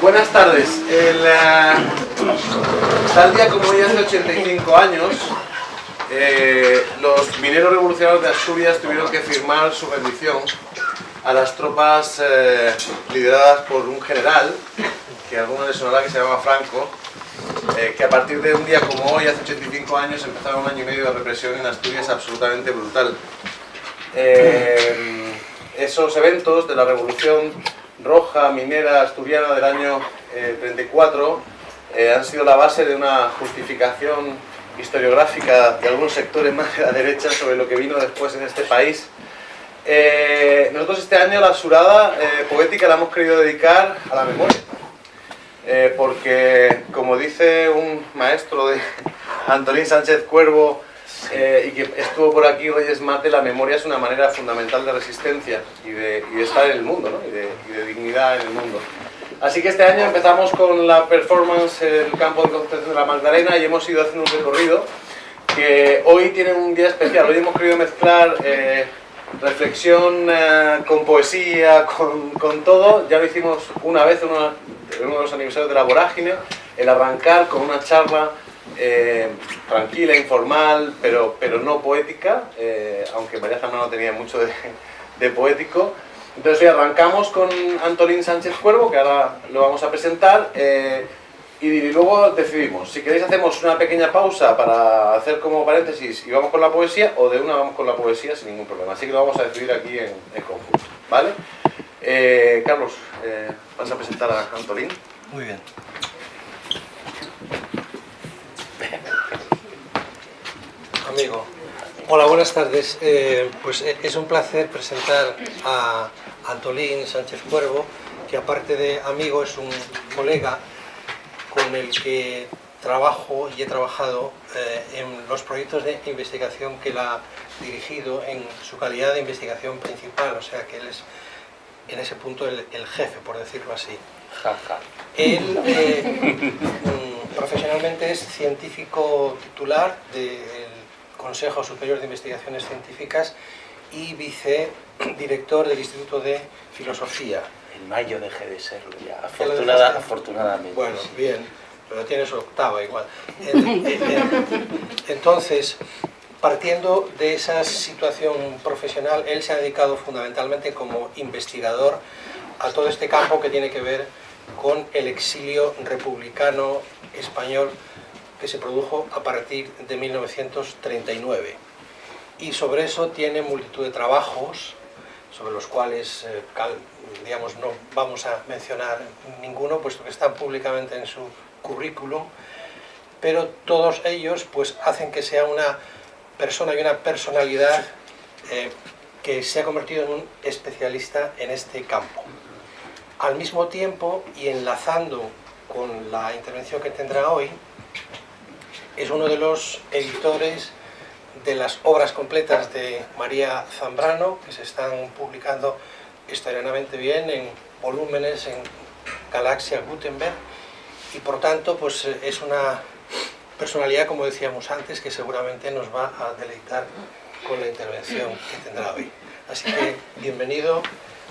Buenas tardes. El, tal día como hoy hace 85 años, eh, los mineros revolucionarios de Asturias tuvieron que firmar su rendición a las tropas eh, lideradas por un general, que a algunos les sonará que se llama Franco, eh, que a partir de un día como hoy, hace 85 años, empezaron un año y medio de represión en Asturias absolutamente brutal. Esos eventos de la revolución roja minera asturiana del año 34 han sido la base de una justificación historiográfica de algunos sectores más de la derecha sobre lo que vino después en este país eh, nosotros este año la surada eh, poética la hemos querido dedicar a la memoria. Eh, porque, como dice un maestro de Antolín Sánchez Cuervo, y que estuvo por aquí, Reyes Mate, la memoria es una manera fundamental de resistencia y de, estar en el mundo, ¿no? y, de, y, de, dignidad en el mundo. Así que este año empezamos con la performance en el campo de Concepción de la Magdalena y hemos ido haciendo un recorrido que hoy tiene un día especial. Hoy hemos querido mezclar reflexión eh, con poesía, con, con, todo. Ya lo hicimos una vez en uno, de los aniversarios de la Vorágine, el arrancar con una charla eh, tranquila, informal, pero, pero no poética, eh, aunque María Zambrano tenía mucho de, poético. Entonces hoy arrancamos con Antolín Sánchez Cuervo, que ahora lo vamos a presentar y luego decidimos, si queréis hacemos una pequeña pausa para hacer como paréntesis y vamos con la poesía, o de una vamos con la poesía sin ningún problema. Así que lo vamos a decidir aquí en, conjunto, ¿vale? Eh, Carlos, eh, ¿vas a presentar a Antolín? Muy bien. Amigo, hola, buenas tardes. Eh, pues es un placer presentar a Antolín Sánchez Cuervo, que aparte de amigo es un colega con el que trabajo y he trabajado eh, en los proyectos de investigación que él ha dirigido en su calidad de investigación principal, o sea que él es en ese punto el, jefe, por decirlo así. Él eh, profesionalmente es científico titular del Consejo Superior de Investigaciones Científicas y vicedirector del Instituto de Filosofía en mayo dejé de serlo ya, afortunada, afortunadamente. Bueno, bien, pero tienes octava igual. Entonces, partiendo de esa situación profesional, él se ha dedicado fundamentalmente como investigador a todo este campo que tiene que ver con el exilio republicano español que se produjo a partir de 1939. Y sobre eso tiene multitud de trabajos sobre los cuales eh, digamos, no vamos a mencionar ninguno, puesto que están públicamente en su currículum, pero todos ellos pues, hacen que sea una persona y una personalidad eh, que se ha convertido en un especialista en este campo. Al mismo tiempo, y enlazando con la intervención que tendrá hoy, es uno de los editores de las obras completas de María Zambrano, que se están publicando historianamente bien en volúmenes en Galaxia Gutenberg, y por tanto pues es una personalidad, como decíamos antes, que seguramente nos va a deleitar con la intervención que tendrá hoy. Así que bienvenido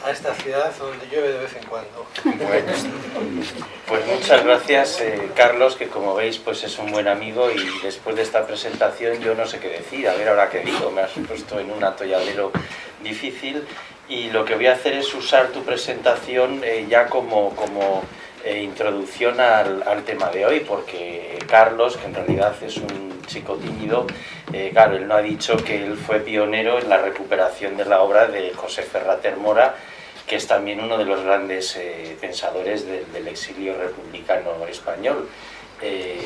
a esta ciudad donde llueve de vez en cuando. Bueno, pues muchas gracias eh, Carlos, que como veis pues es un buen amigo y después de esta presentación yo no sé qué decir, a ver ahora qué digo, me has puesto en un atolladero difícil y lo que voy a hacer es usar tu presentación eh, ya como, como eh, introducción al, al, tema de hoy, porque Carlos, que en realidad es un chico tímido, claro, él no ha dicho que él fue pionero en la recuperación de la obra de José Ferrater Mora, que es también uno de los grandes eh, pensadores del exilio republicano español. Eh,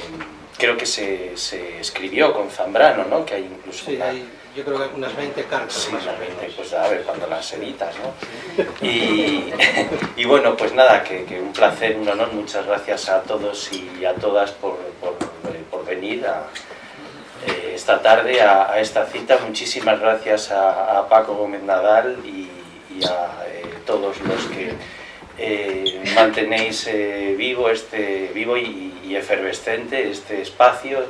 creo que se, se, escribió con Zambrano, ¿no? Que hay incluso sí, hay, yo creo que unas 20 cartas. Sí, unas 20, pues a ver cuando las editas, ¿no? Y, y bueno, pues nada, que, que, un placer, un honor, muchas gracias a todos y a todas por, por, por venir a, eh, esta tarde a, a, esta cita. Muchísimas gracias a, a Paco Gómez Nadal y, y a todos los que eh, mantenéis eh, vivo, este, vivo y, y, efervescente este espacio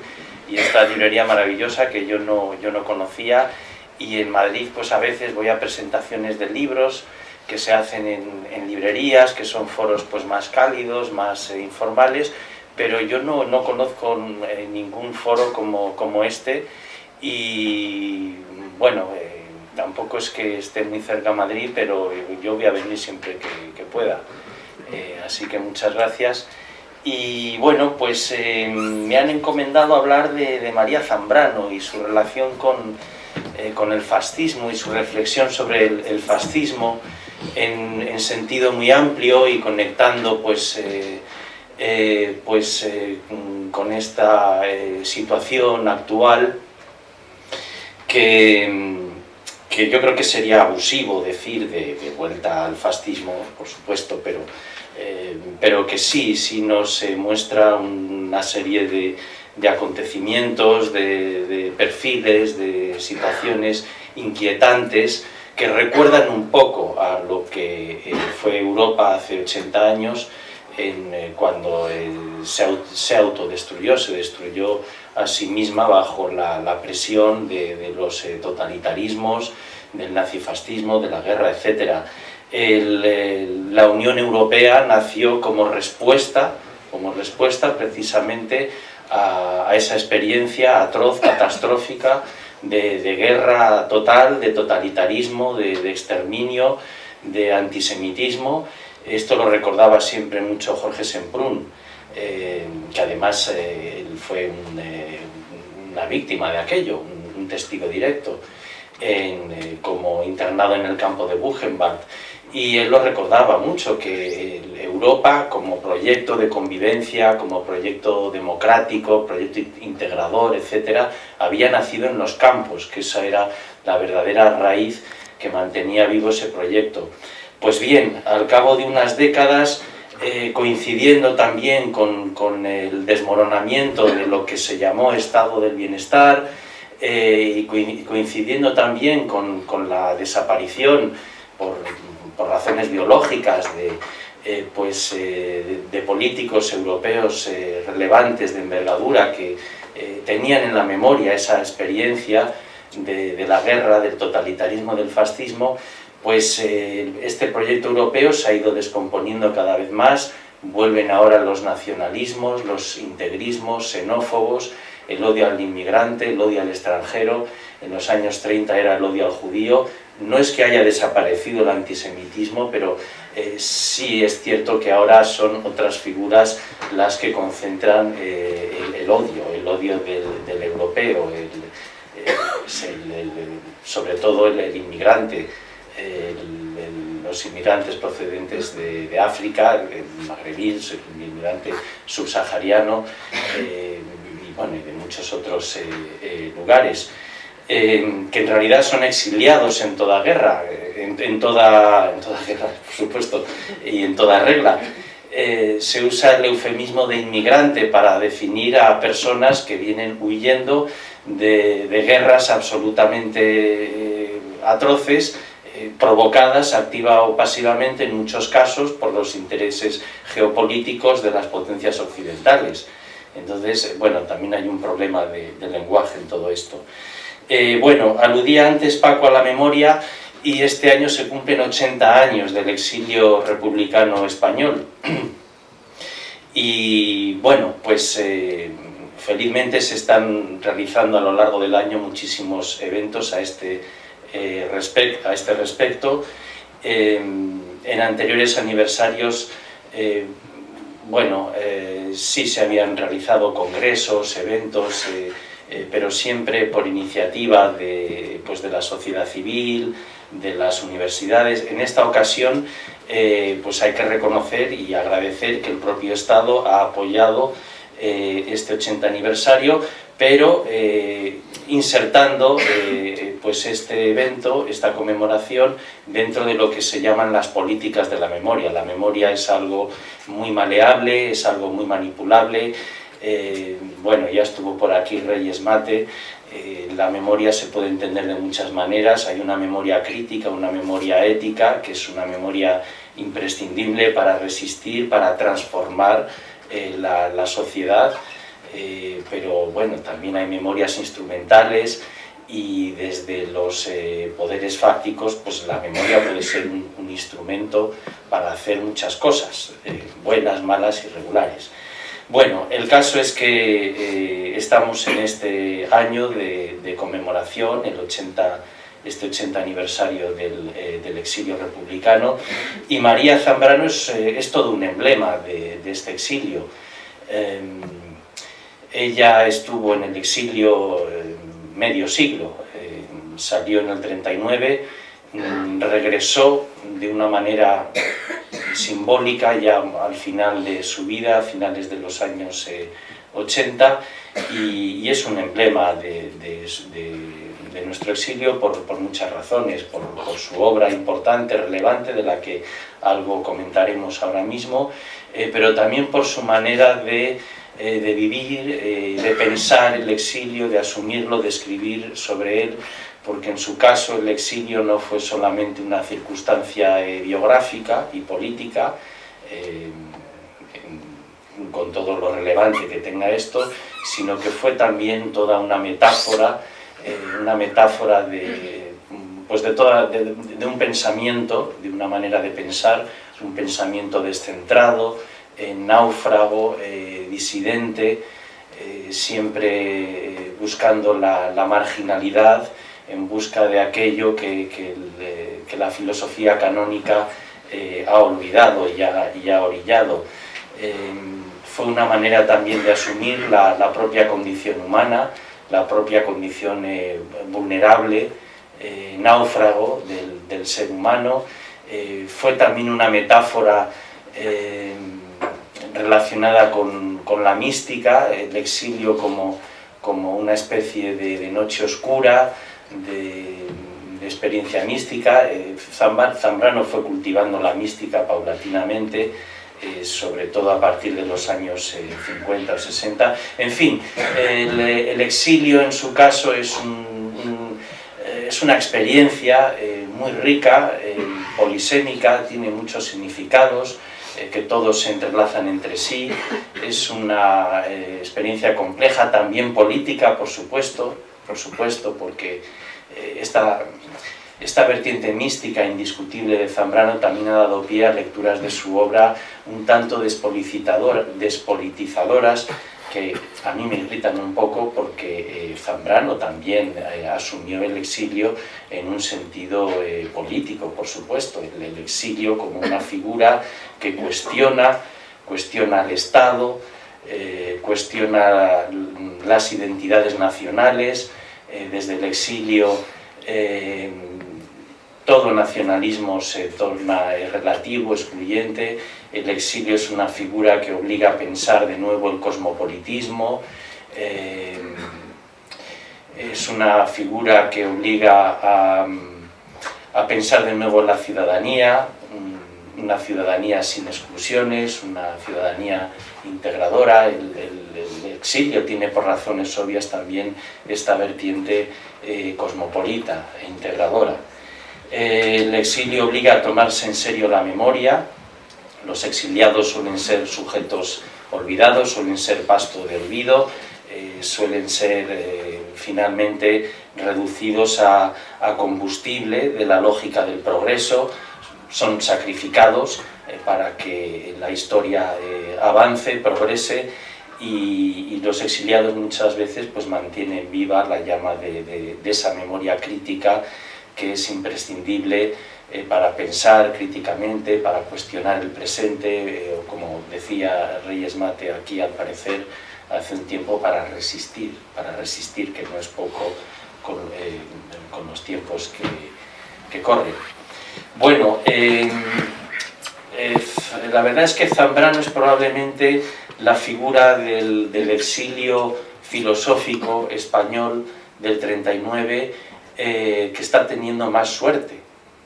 y esta librería maravillosa que yo no, yo no conocía y en Madrid pues a veces voy a presentaciones de libros que se hacen en, librerías, que son foros pues, más cálidos, más eh, informales, pero yo no, no conozco eh, ningún foro como, como, este y bueno, eh, tampoco es que esté muy cerca Madrid, pero yo voy a venir siempre que, pueda. así que muchas gracias. Y bueno, pues me han encomendado hablar de, de, María Zambrano y su relación con, con, el fascismo y su reflexión sobre el, el fascismo en, sentido muy amplio y conectando pues, eh, eh, pues eh, con esta situación actual que, que, yo creo que sería abusivo decir de, vuelta al fascismo, por supuesto, pero, pero que sí, sí nos muestra una serie de, de acontecimientos, de, perfiles, de situaciones inquietantes que recuerdan un poco a lo que eh, fue Europa hace 80 años, en, eh, cuando eh, se, autodestruyó, se destruyó a sí misma bajo la, presión de, los totalitarismos, del nazifascismo, de la guerra, etc. la Unión Europea nació como respuesta, como respuesta precisamente a esa experiencia atroz, catastrófica, de, guerra total, de totalitarismo, de, exterminio, de antisemitismo. Esto lo recordaba siempre mucho Jorge Semprún, eh, que además eh, fue eh, una víctima de aquello, un, testigo directo, como internado en el campo de Buchenwald y él lo recordaba mucho, que Europa como proyecto de convivencia, como proyecto democrático, proyecto integrador, etcétera, había nacido en los campos, que esa era la verdadera raíz que mantenía vivo ese proyecto. Pues bien, al cabo de unas décadas, eh, coincidiendo también con, el desmoronamiento de lo que se llamó estado del bienestar, eh, y coincidiendo también con, la desaparición por razones biológicas de, eh, pues, políticos europeos relevantes de envergadura que tenían en la memoria esa experiencia de, la guerra, del totalitarismo, del fascismo, pues este proyecto europeo se ha ido descomponiendo cada vez más, vuelven ahora los nacionalismos, los integrismos, xenófobos, el odio al inmigrante, el odio al extranjero, en los años 30 era el odio al judío, no es que haya desaparecido el antisemitismo, pero eh, sí es cierto que ahora son otras figuras las que concentran eh, el, odio, el odio del, europeo, eh, sobre todo el, inmigrante, los inmigrantes procedentes de, África, el magrebí, el inmigrante subsahariano y, bueno, de muchos otros lugares que en realidad son exiliados en toda guerra, en, toda, guerra, por supuesto, y en toda regla. Eh, se usa el eufemismo de inmigrante para definir a personas que vienen huyendo de, guerras absolutamente eh, atroces, eh, provocadas activa o pasivamente en muchos casos por los intereses geopolíticos de las potencias occidentales. Entonces, bueno, también hay un problema de lenguaje en todo esto. Eh, bueno, aludía antes Paco a la memoria y este año se cumplen 80 años del exilio republicano español. y bueno, pues eh, felizmente se están realizando a lo largo del año muchísimos eventos a este, eh, a este respecto. en anteriores aniversarios, bueno, sí se habían realizado congresos, eventos, eh, pero siempre por iniciativa de, pues de la sociedad civil, de las universidades. En esta ocasión eh, pues hay que reconocer y agradecer que el propio Estado ha apoyado eh, este 80 aniversario, pero insertando pues este evento, esta conmemoración, dentro de lo que se llaman las políticas de la memoria. La memoria es algo muy maleable, es algo muy manipulable, eh, bueno, ya estuvo por aquí Reyes Mate, eh, la memoria se puede entender de muchas maneras, hay una memoria crítica, una memoria ética, que es una memoria imprescindible para resistir, para transformar eh, la, sociedad, pero bueno, también hay memorias instrumentales y desde los eh, poderes fácticos pues la memoria puede ser un, instrumento para hacer muchas cosas, eh, buenas, malas y regulares. Bueno, el caso es que estamos en este año de, conmemoración, el 80 este 80 aniversario del, exilio republicano y María Zambrano es, todo un emblema de, de este exilio. Em, ella estuvo en el exilio eh, medio siglo, eh, salió en el 39, mm, regresó de una manera simbólica ya al final de su vida, a finales de los años 80, eh, y, es un emblema de, nuestro exilio por, muchas razones, por, su obra importante, relevante, de la que algo comentaremos ahora mismo, pero también por su manera de eh, de vivir, eh, de pensar el exilio, de asumirlo, de escribir sobre él, porque en su caso el exilio no fue solamente una circunstancia eh, biográfica y política, con todo lo relevante que tenga esto, sino que fue también toda una metáfora, una metáfora de, pues de, toda, de un pensamiento, de una manera de pensar, un pensamiento descentrado, náufrago, eh, disidente, eh, siempre eh, buscando la, marginalidad, en busca de aquello que, la filosofía canónica ha olvidado y ha, orillado. fue una manera también de asumir la, propia condición humana, la propia condición vulnerable, náufrago del, del, ser humano, fue también una metáfora relacionada con, la mística, el exilio como, como una especie de, noche oscura, de, experiencia mística. Eh, Zambrano fue cultivando la mística paulatinamente, eh, sobre todo a partir de los años 50 eh, o 60. En fin, el, exilio en su caso es, es una experiencia muy rica, polisémica, tiene muchos significados, eh, que todos se entrelazan entre sí, es una eh, experiencia compleja, también política, por supuesto, por supuesto, porque eh, esta, esta vertiente mística indiscutible de Zambrano también ha dado pie a lecturas de su obra un tanto despolitizadoras, que a mí me irritan un poco porque eh, Zambrano también eh, asumió el exilio en un sentido eh, político, por supuesto, el, exilio como una figura que cuestiona, cuestiona al Estado, cuestiona las identidades nacionales, desde el exilio todo nacionalismo se torna relativo, excluyente, el exilio es una figura que obliga a pensar de nuevo el cosmopolitismo, eh, es una figura que obliga a, pensar de nuevo la ciudadanía, una ciudadanía sin exclusiones, una ciudadanía integradora, el, exilio tiene por razones obvias también esta vertiente eh, cosmopolita e integradora. Eh, el exilio obliga a tomarse en serio la memoria, los exiliados suelen ser sujetos olvidados, suelen ser pasto de olvido, eh, suelen ser eh, finalmente reducidos a, combustible de la lógica del progreso, son sacrificados para que la historia avance, progrese y, los exiliados muchas veces pues, mantienen viva la llama de esa memoria crítica que es imprescindible eh, para pensar críticamente, para cuestionar el presente, eh, o como decía Reyes Mate aquí al parecer hace un tiempo, para resistir, para resistir, que no es poco con, eh, los tiempos que, corren. Bueno, la verdad es que Zambrano es probablemente la figura del, exilio filosófico español del 39 eh, que está teniendo más suerte,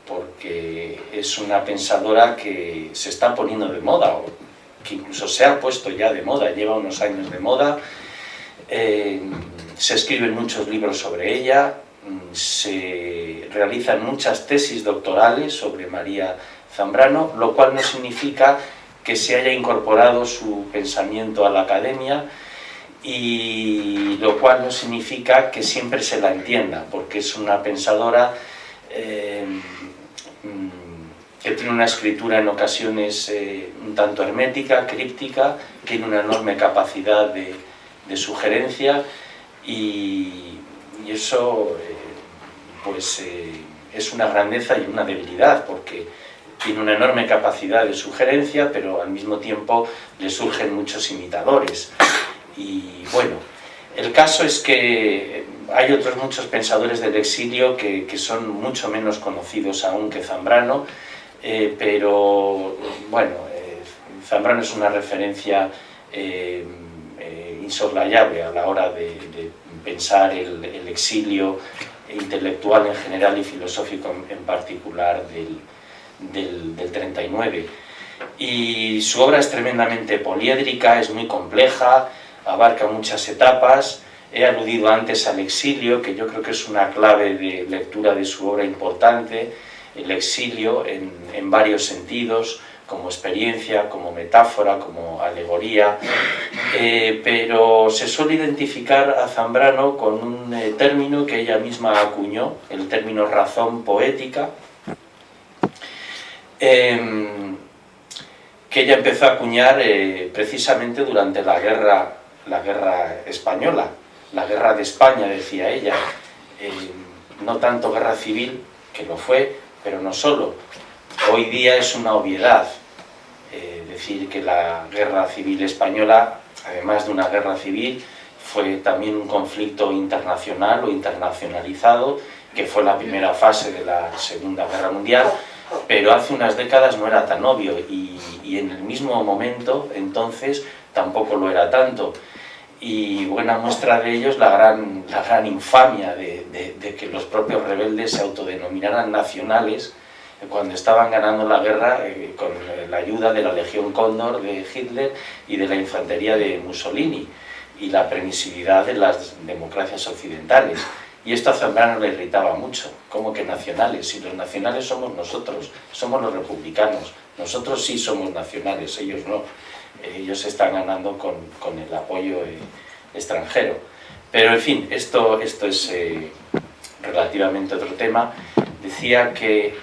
porque es una pensadora que se está poniendo de moda, o que incluso se ha puesto ya de moda, lleva unos años de moda, eh, se escriben muchos libros sobre ella, se realizan muchas tesis doctorales sobre María Zambrano, lo cual no significa que se haya incorporado su pensamiento a la academia, y lo cual no significa que siempre se la entienda, porque es una pensadora eh, que tiene una escritura en ocasiones eh, un tanto hermética, críptica, tiene una enorme capacidad de, sugerencia y, eso eh, pues, es una grandeza y una debilidad, porque tiene una enorme capacidad de sugerencia, pero al mismo tiempo le surgen muchos imitadores. Y bueno, el caso es que hay otros muchos pensadores del exilio que, son mucho menos conocidos aún que Zambrano, eh, pero bueno, eh, Zambrano es una referencia eh, insoslayable a la hora de, pensar el, exilio intelectual en general y filosófico en, particular del, del 39. Y su obra es tremendamente poliédrica, es muy compleja, abarca muchas etapas. He aludido antes al exilio, que yo creo que es una clave de lectura de su obra importante, el exilio en, varios sentidos, como experiencia, como metáfora, como alegoría, eh, pero se suele identificar a Zambrano con un eh, término que ella misma acuñó, el término razón poética, em, que ella empezó a acuñar eh, precisamente durante la guerra la guerra española, la guerra de España, decía ella, eh, no tanto guerra civil, que lo fue, pero no solo. Hoy día es una obviedad eh, decir que la guerra civil española, además de una guerra civil, fue también un conflicto internacional o internacionalizado, que fue la primera fase de la Segunda Guerra Mundial, pero hace unas décadas no era tan obvio y, y en el mismo momento, entonces, tampoco lo era tanto y buena muestra de ello es la gran, la gran infamia de, que los propios rebeldes se autodenominaran nacionales cuando estaban ganando la guerra eh, con la ayuda de la Legión Cóndor de Hitler y de la infantería de Mussolini y la permisividad de las democracias occidentales. Y esto a Zambrano le irritaba mucho, como que nacionales, si los nacionales somos nosotros, somos los republicanos, nosotros sí somos nacionales, ellos no ellos están ganando con, el apoyo eh, extranjero. Pero en fin, esto, esto es eh, relativamente otro tema. Decía que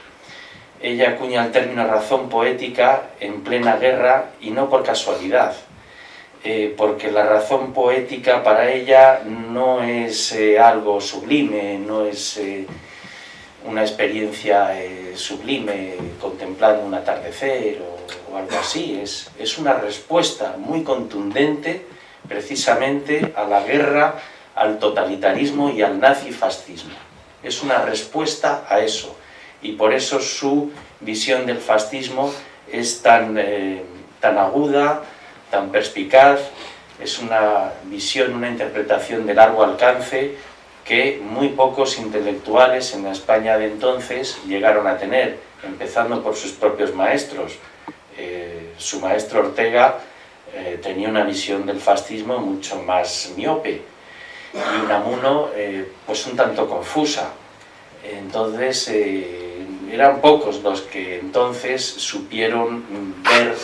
ella acuña el término razón poética en plena guerra y no por casualidad, eh, porque la razón poética para ella no es algo sublime, no es una experiencia sublime contemplando un atardecer o o algo así, es, es una respuesta muy contundente precisamente a la guerra, al totalitarismo y al nazifascismo. Es una respuesta a eso. Y por eso su visión del fascismo es tan, eh, tan aguda, tan perspicaz, es una visión, una interpretación de largo alcance que muy pocos intelectuales en la España de entonces llegaron a tener, empezando por sus propios maestros, eh, su maestro Ortega eh, tenía una visión del fascismo mucho más miope y Unamuno eh, pues un tanto confusa. Entonces eran pocos los que entonces supieron ver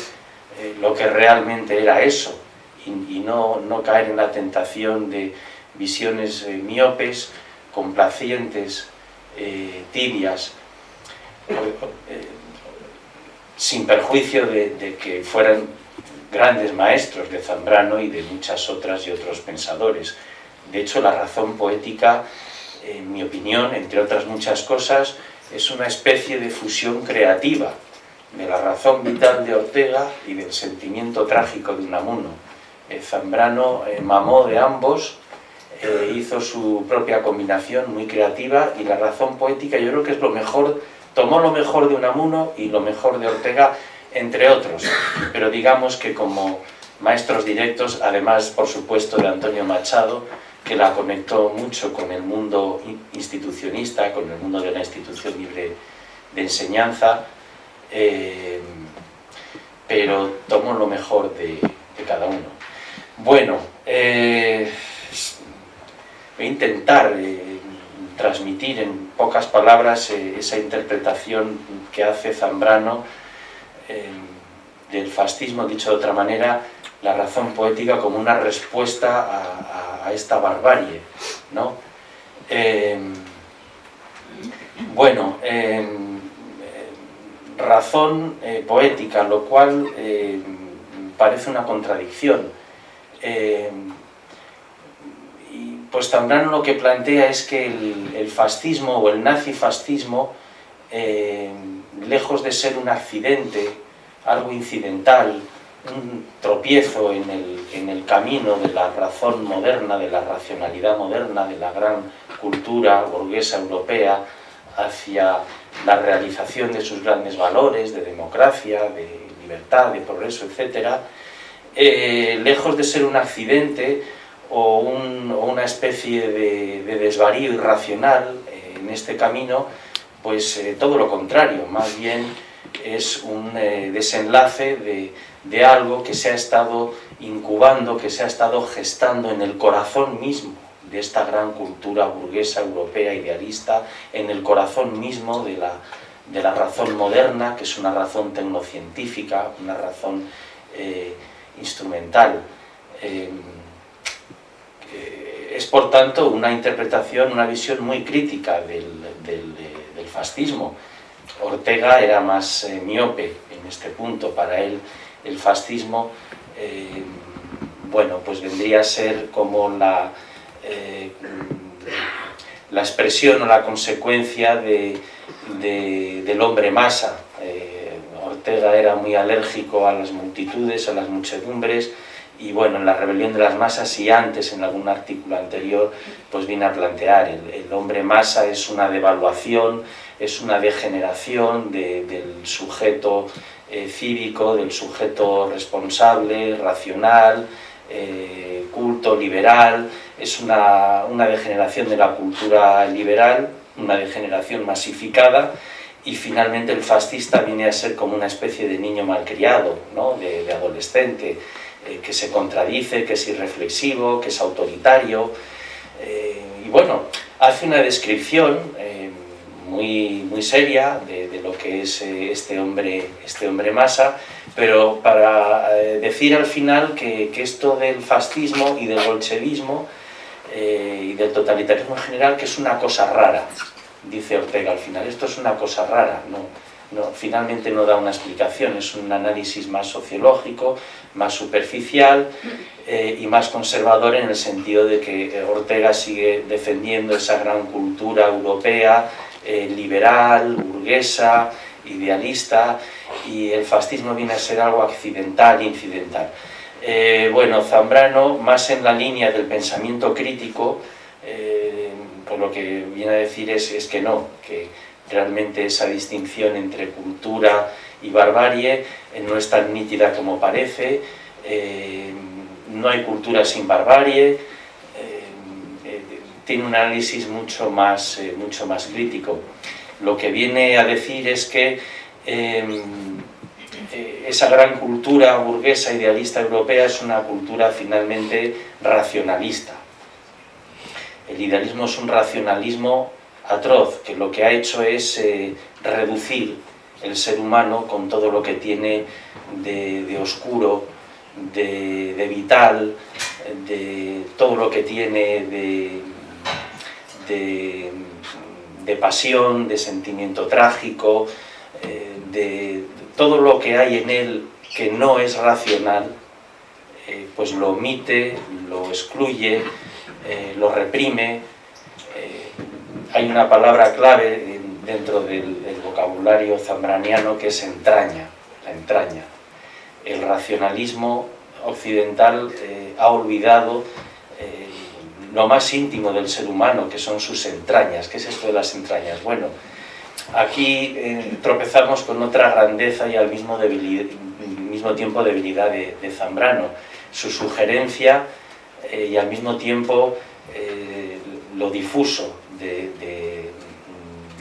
lo que realmente era eso y, no, no, caer en la tentación de visiones miopes, complacientes, tibias, sin perjuicio de, que fueran grandes maestros de Zambrano y de muchas otras y otros pensadores. De hecho, la razón poética, en mi opinión, entre otras muchas cosas, es una especie de fusión creativa de la razón vital de Ortega y del sentimiento trágico de Unamuno. Eh, Zambrano eh, mamó de ambos, hizo su propia combinación muy creativa y la razón poética yo creo que es lo mejor Tomó lo mejor de Unamuno y lo mejor de Ortega, entre otros, pero digamos que como maestros directos, además, por supuesto, de Antonio Machado, que la conectó mucho con el mundo institucionista, con el mundo de la institución libre de enseñanza, eh, pero tomó lo mejor de, cada uno. Bueno, eh, a intentar eh, transmitir en pocas palabras eh, esa interpretación que hace Zambrano eh, del fascismo, dicho de otra manera, la razón poética como una respuesta a, esta barbarie, ¿no? Em, bueno, em, razón poética, lo cual em, parece una contradicción. y pues Zambrano lo que plantea es que el, fascismo o el nazifascismo, lejos de ser un accidente, algo incidental, un tropiezo en el, en el, camino de la razón moderna, de la racionalidad moderna, de la gran cultura burguesa europea hacia la realización de sus grandes valores, de democracia, de libertad, de progreso, etc., eh, lejos de ser un accidente o, una especie de, desvarío irracional eh, en este camino, pues eh, todo lo contrario, más bien es un desenlace de de algo que se ha estado incubando, que se ha estado gestando en el corazón mismo de esta gran cultura burguesa europea idealista, en el corazón mismo de la, de razón moderna, que es una razón tecnocientífica, una razón eh, instrumental. Eh, es por tanto una interpretación, una visión muy crítica del, fascismo. Ortega era más eh, miope en este punto, para él el fascismo, eh, bueno, pues vendría a ser como la, eh, la expresión o la consecuencia de, del hombre masa. Eh, Ortega era muy alérgico a las multitudes, a las muchedumbres, y bueno, en la rebelión de las masas y antes, en algún artículo anterior, pues viene a plantear, el, el hombre masa es una devaluación, es una degeneración del sujeto eh, cívico, del sujeto responsable, racional, eh, culto, liberal, es una, degeneración de la cultura liberal, una degeneración masificada, y finalmente el fascista viene a ser como una especie de niño malcriado, ¿no? de, adolescente, eh, que se contradice, que es irreflexivo, que es autoritario, y bueno, hace una descripción muy, muy seria de, lo que es eh, este hombre, este hombre masa, pero para eh, decir al final que, esto del fascismo y del bolchevismo eh, y del totalitarismo en general, que es una cosa rara, dice Ortega al final, esto es una cosa rara, no, no, finalmente no da una explicación, es un análisis más sociológico, más superficial y más conservador en el sentido de que Ortega sigue defendiendo esa gran cultura europea eh, liberal, burguesa, idealista, y el fascismo viene a ser algo accidental, incidental. Eh, bueno, Zambrano, más en la línea del pensamiento crítico, eh, por lo que viene a decir es, es, que no, que realmente esa distinción entre cultura y barbarie no es tan nítida como parece, no hay cultura sin barbarie, tiene un análisis mucho más, eh, mucho más crítico. Lo que viene a decir es que eh, esa gran cultura burguesa idealista europea es una cultura finalmente racionalista. El idealismo es un racionalismo atroz, que lo que ha hecho es eh, reducir el ser humano con todo lo que tiene de, oscuro, de, vital, de todo lo que tiene de, de, pasión, de sentimiento trágico, eh, de, todo lo que hay en él que no es racional, eh, pues lo omite, lo excluye, eh, lo reprime. hay una palabra clave dentro del, vocabulario zambraniano que es entraña, la entraña. El racionalismo occidental ha olvidado lo más íntimo del ser humano, que son sus entrañas. ¿Qué es esto de las entrañas? Bueno, aquí eh, tropezamos con otra grandeza y al mismo, mismo tiempo debilidad de, Zambrano. Su sugerencia eh, y al mismo tiempo eh, lo difuso de,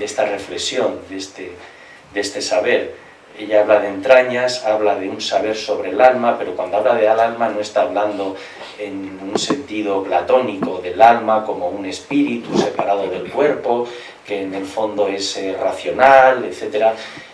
esta reflexión, de este, de este saber. Ella habla de entrañas, habla de un saber sobre el alma, pero cuando habla de al alma no está hablando en un sentido platónico del alma como un espíritu separado del cuerpo, que en el fondo es eh, racional, etc.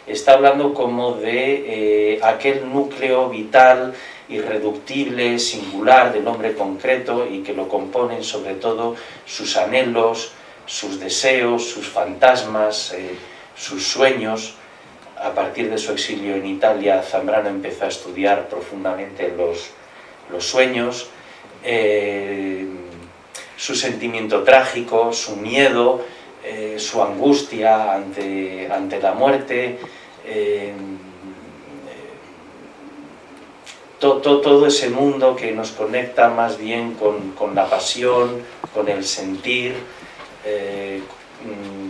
Está hablando como de eh, aquel núcleo vital irreductible, singular del hombre concreto y que lo componen sobre todo sus anhelos, sus deseos, sus fantasmas, eh, sus sueños. A partir de su exilio en Italia, Zambrano empezó a estudiar profundamente los, los sueños, eh, su sentimiento trágico, su miedo, eh, su angustia ante, ante la muerte, todo ese mundo que nos conecta más bien con, la pasión, con el sentir, eh,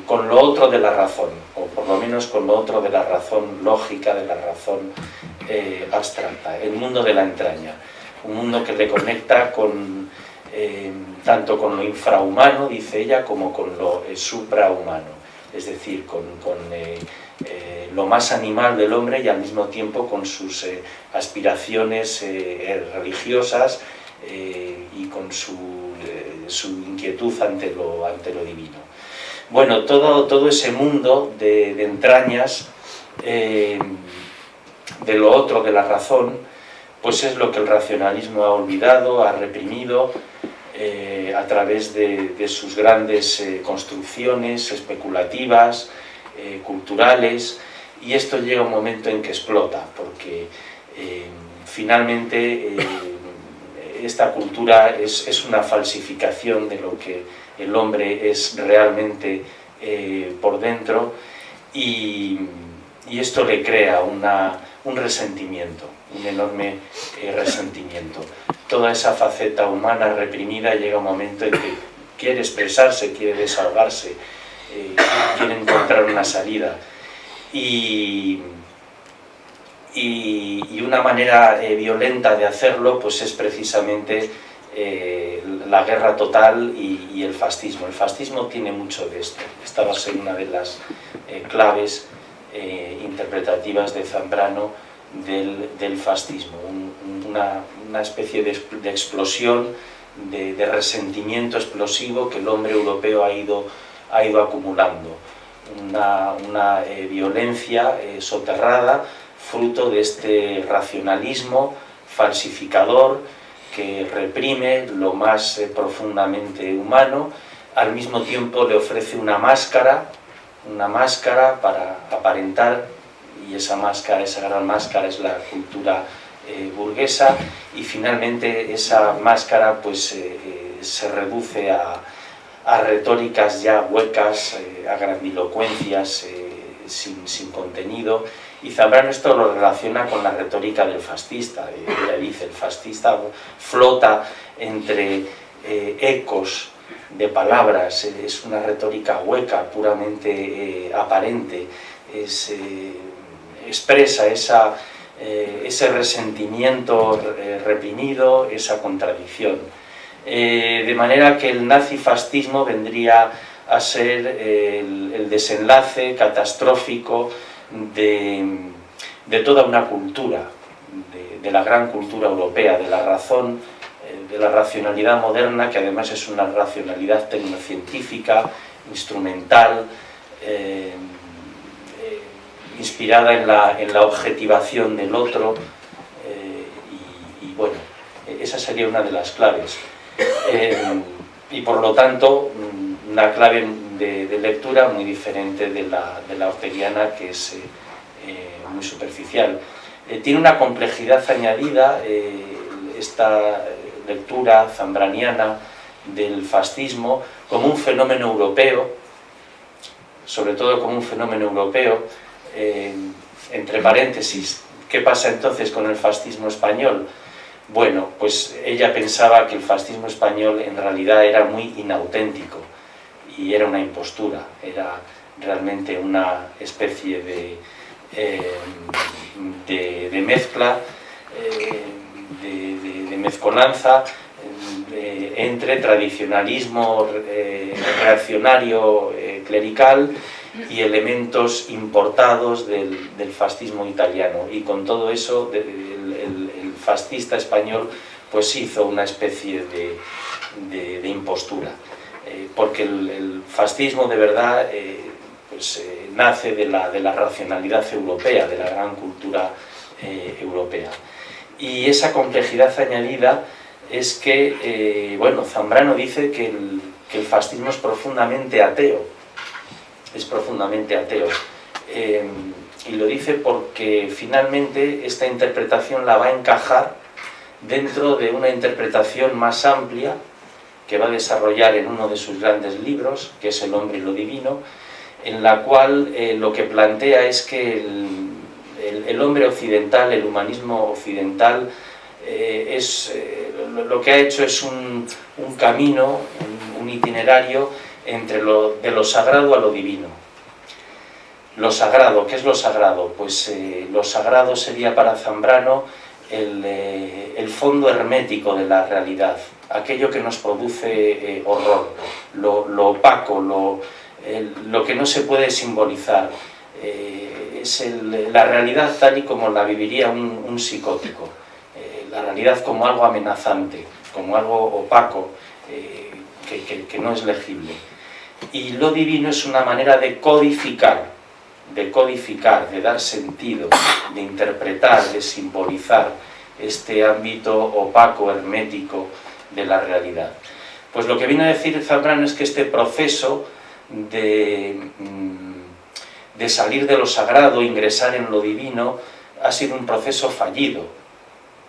con lo otro de la razón, o por lo menos con lo otro de la razón lógica, de la razón eh, abstracta, el mundo de la entraña, un mundo que le conecta con, eh, tanto con lo infrahumano, dice ella, como con lo suprahumano, es decir, con, con eh, lo más animal del hombre y al mismo tiempo con sus eh, aspiraciones eh, religiosas y con su, inquietud ante lo, ante lo divino. Bueno, todo, todo ese mundo de, entrañas de lo otro, de la razón, pues es lo que el racionalismo ha olvidado, ha reprimido, a través de, sus grandes construcciones especulativas, eh, culturales y esto llega un momento en que explota porque eh, finalmente eh, esta cultura es, una falsificación de lo que el hombre es realmente por dentro y, esto le crea un resentimiento, un enorme resentimiento. Toda esa faceta humana reprimida llega un momento en que quiere expresarse, quiere desahogarse, eh, quiere encontrar una salida. Y, y, una manera eh, violenta de hacerlo pues es precisamente eh, la guerra total y, el fascismo. El fascismo tiene mucho de esto. Esta va a ser una de las claves interpretativas de Zambrano del, fascismo. una, especie de, explosión, de, de resentimiento explosivo que el hombre europeo ha ido ha ido acumulando una, eh, violencia eh, soterrada fruto de este racionalismo falsificador que reprime lo más eh, profundamente humano, al mismo tiempo le ofrece una máscara, una máscara para aparentar, y esa máscara, esa gran máscara es la cultura burguesa, y finalmente esa máscara pues se reduce a, a retóricas ya huecas, eh, a grandilocuencias eh, sin, sin, contenido. Y Zambrano esto lo relaciona con la retórica del fascista. Dice, el fascista flota entre eh, ecos de palabras, es una retórica hueca, puramente aparente, es, expresa esa, ese resentimiento reprimido, esa contradicción. Eh, de manera que el nazifascismo vendría a ser el, desenlace catastrófico de, toda una cultura, de, la gran cultura europea, de la razón, eh, de la racionalidad moderna, que además es una racionalidad tecnocientífica, instrumental, eh, inspirada en la, en la, objetivación del otro, y bueno, esa sería una de las claves. Eh, y por lo tanto una clave de, lectura muy diferente de la, de que es eh, eh, muy superficial. tiene una complejidad añadida esta lectura zambraniana del fascismo como un fenómeno europeo, sobre todo como un fenómeno europeo, entre paréntesis, ¿qué pasa entonces con el fascismo español? Bueno, pues ella pensaba que el fascismo español en realidad era muy inauténtico y era una impostura, era realmente una especie de, eh, de, mezcla, eh, de, mezcolanza eh, entre tradicionalismo reaccionario clerical y elementos importados del, fascismo italiano. Y con todo eso fascista español pues hizo una especie de, impostura, eh, porque el, fascismo de verdad eh, pues, eh, nace de la, de la, racionalidad europea, de la gran cultura europea. Y esa complejidad añadida es que, eh, bueno, Zambrano dice que el, que el, fascismo es profundamente ateo, es profundamente ateo. Eh, y lo dice porque finalmente esta interpretación la va a encajar dentro de una interpretación más amplia que va a desarrollar en uno de sus grandes libros, que es El hombre y lo divino, en la cual eh, lo que plantea es que el, hombre occidental, el humanismo occidental, eh, es, eh, lo que ha hecho es un, camino, un, un, itinerario entre lo, de lo sagrado a lo divino. Lo sagrado, ¿qué es lo sagrado? Pues lo sagrado sería para Zambrano el, eh, el, fondo hermético de la realidad, aquello que nos produce eh, horror, lo, opaco, lo, el, lo que no se puede simbolizar. Eh, es la realidad tal y como la viviría un, psicótico, eh, la realidad como algo amenazante, como algo opaco, eh, que, que no es legible. Y lo divino es una manera de codificar, de codificar, de dar sentido, de interpretar, de simbolizar este ámbito opaco, hermético de la realidad. Pues lo que viene a decir Zambrano es que este proceso de, mm, de salir de lo sagrado, ingresar en lo divino, ha sido un proceso fallido.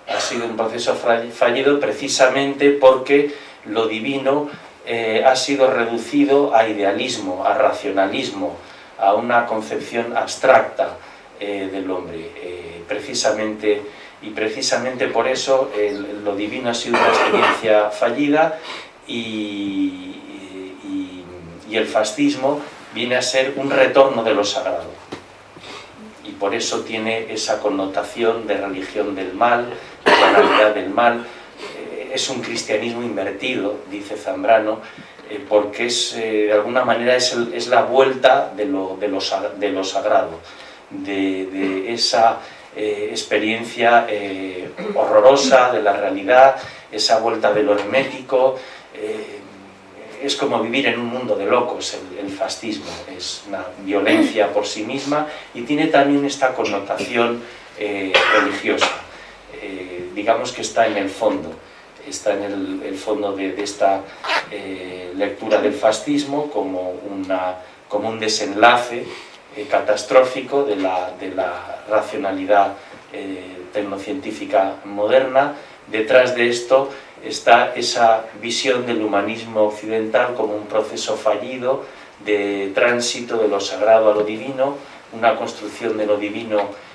Ha sido un proceso fallido precisamente porque lo divino eh, ha sido reducido a idealismo, a racionalismo, a una concepción abstracta eh, del hombre. Eh, precisamente, y precisamente por eso el, lo divino ha sido una experiencia fallida y, y el fascismo viene a ser un retorno de lo sagrado. Y por eso tiene esa connotación de religión del mal, de banalidad del mal. Eh, es un cristianismo invertido, dice Zambrano, eh, porque es, eh, de alguna manera es, es, la vuelta de lo, de lo, de lo sagrado, de, esa eh, experiencia horrorosa de la realidad, esa vuelta de lo hermético, es como vivir en un mundo de locos, el, el, fascismo, es una violencia por sí misma y tiene también esta connotación eh, religiosa, eh, digamos que está en el fondo, está en el, fondo de, esta eh, lectura del fascismo como, una, como un desenlace eh, catastrófico de la, de la racionalidad eh, tecnocientífica moderna, detrás de esto está esa visión del humanismo occidental como un proceso fallido de tránsito de lo sagrado a lo divino, una construcción de lo divino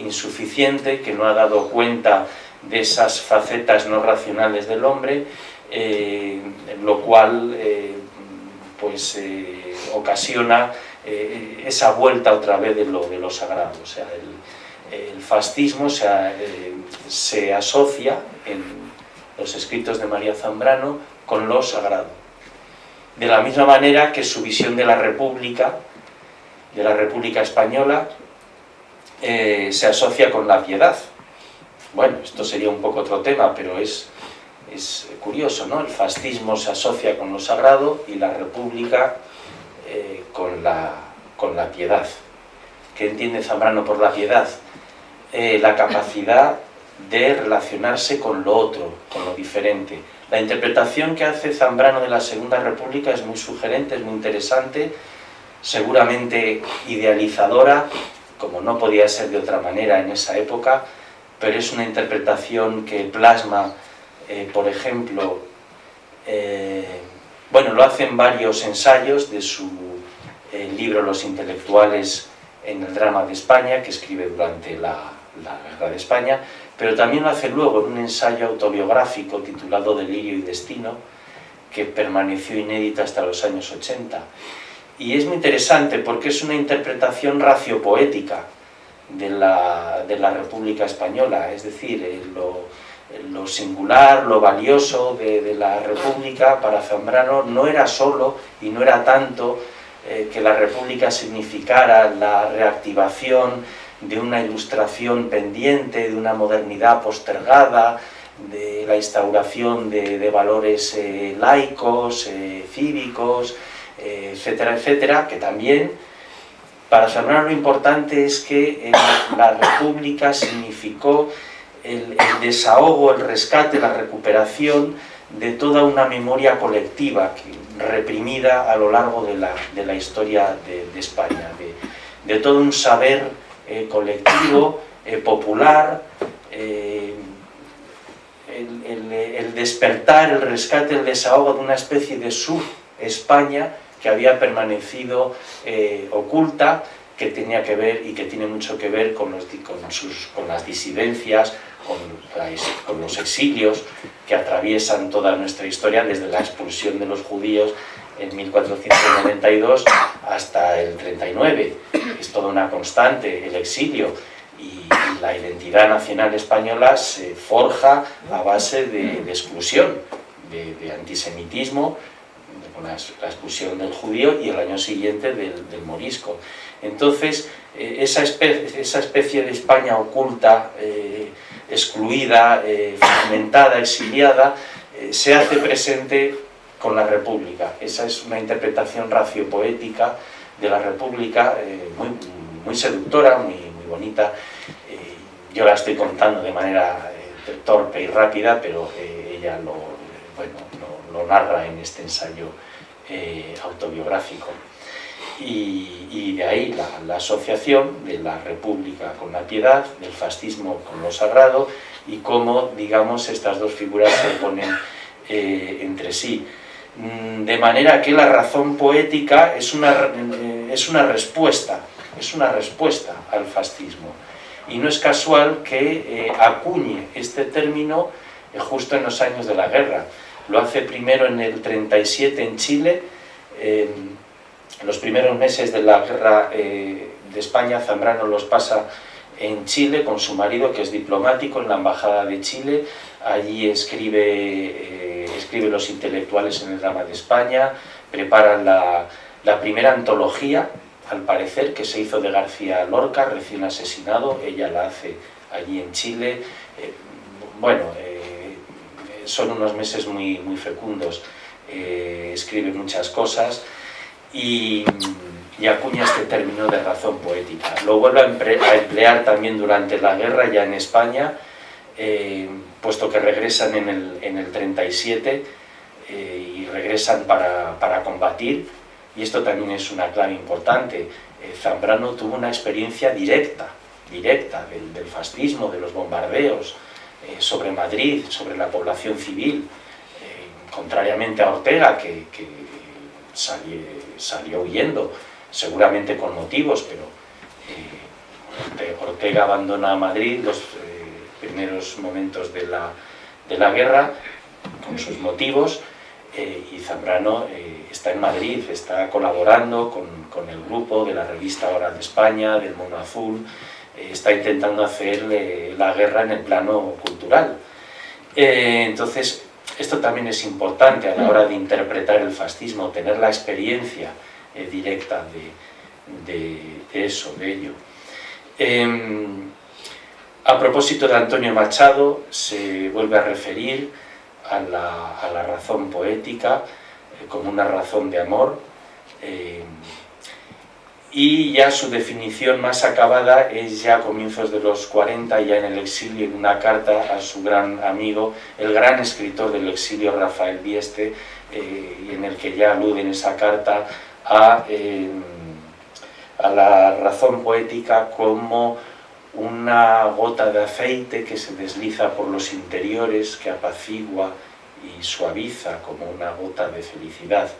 insuficiente que no ha dado cuenta de esas facetas no racionales del hombre, eh, lo cual eh, pues, eh, ocasiona esa vuelta otra vez de lo, de sagrado. O sea, el, fascismo se, asocia en los escritos de María Zambrano con lo sagrado. De la misma manera que su visión de la República, de la República Española, se asocia con la piedad. Bueno, esto sería un poco otro tema, pero es, es curioso, ¿no? El fascismo se asocia con lo sagrado y la República eh, con, la, con la piedad. ¿Qué entiende Zambrano por la piedad? Eh, la capacidad de relacionarse con lo otro, con lo diferente. La interpretación que hace Zambrano de la Segunda República es muy sugerente, es muy interesante, seguramente idealizadora, como no podía ser de otra manera en esa época, pero es una interpretación que plasma, eh, por ejemplo, eh, bueno, lo hacen varios ensayos de su eh, libro Los intelectuales en el drama de España, que escribe durante la, la Guerra de España, pero también lo hace luego en un ensayo autobiográfico titulado Delirio y Destino, que permaneció inédita hasta los años 80. Y es muy interesante porque es una interpretación raciopoética de la, de la República Española, es decir, eh, lo, lo, singular, lo valioso de, la República para Zambrano no era solo y no era tanto eh, que la República significara la reactivación de una ilustración pendiente, de una modernidad postergada, de la instauración de, de valores eh, laicos, cívicos, etcétera, etcétera, que también, para Zambrano lo importante es que la República significó el, desahogo, el rescate, la recuperación de toda una memoria colectiva reprimida a lo largo de la, historia de, España, de, todo un saber eh, colectivo, eh, popular, eh, el, despertar, el rescate, el desahogo de una especie de sub-España que había permanecido oculta, que tenía que ver y que tiene mucho que ver con, con las disidencias, con, los exilios que atraviesan toda nuestra historia desde la expulsión de los judíos en 1492 hasta el 39. Es toda una constante el exilio y, la identidad nacional española se forja a base de, exclusión, de, antisemitismo, con la, expulsión del judío y el año siguiente del, morisco. Entonces, eh, esa, especie, esa, especie, de España oculta, eh, excluida, eh, fragmentada, exiliada, se hace presente con la República. Esa es una interpretación raciopoética de la República muy, muy, seductora, muy, muy bonita. yo la estoy contando de manera torpe y rápida, pero ella lo, bueno, lo, narra en este ensayo autobiográfico. Y, de ahí la, asociación de la República con la piedad, del fascismo con lo sagrado y cómo, digamos, estas dos figuras se ponen eh, entre sí. Mm, de manera que la razón poética es una, eh, es una respuesta, es una respuesta al fascismo. Y no es casual que eh, acuñe este término justo en los años de la guerra. Lo hace primero en el 37 en Chile, en los primeros meses de la guerra eh, de España, Zambrano los pasa en Chile con su marido, que es diplomático en la Embajada de Chile. Allí escribe, eh, escribe los intelectuales en el drama de España, preparan la, primera antología, al parecer, que se hizo de García Lorca, recién asesinado. Ella la hace allí en Chile. Eh, bueno, son unos meses muy, muy fecundos. escribe muchas cosas y, acuña este término de razón poética. Lo vuelve a, emplear también durante la guerra ya en España, eh, puesto que regresan en el, en el 37 eh, y regresan para, combatir, y esto también es una clave importante. Eh, Zambrano tuvo una experiencia directa, directa del, fascismo, de los bombardeos sobre Madrid, sobre la población civil, contrariamente a Ortega, que, salió, huyendo, seguramente con motivos, pero eh, Ortega abandona Madrid los eh, primeros momentos de la, guerra, con sus motivos, eh, y Zambrano está en Madrid, está colaborando con, con, el grupo de la revista Hora de España, del Mono Azul, está intentando hacer la guerra en el plano cultural. entonces, esto también es importante a la hora de interpretar el fascismo, tener la experiencia eh, directa de, eso, de ello. Em, a propósito de Antonio Machado, se vuelve a referir a la, razón poética eh, como una razón de amor, em, y ya su definición más acabada es ya a comienzos de los 40, ya en el exilio, en una carta a su gran amigo, el gran escritor del exilio Rafael Dieste, eh, en el que ya alude en esa carta a, eh, a la razón poética como una gota de aceite que se desliza por los interiores, que apacigua y suaviza como una gota de felicidad.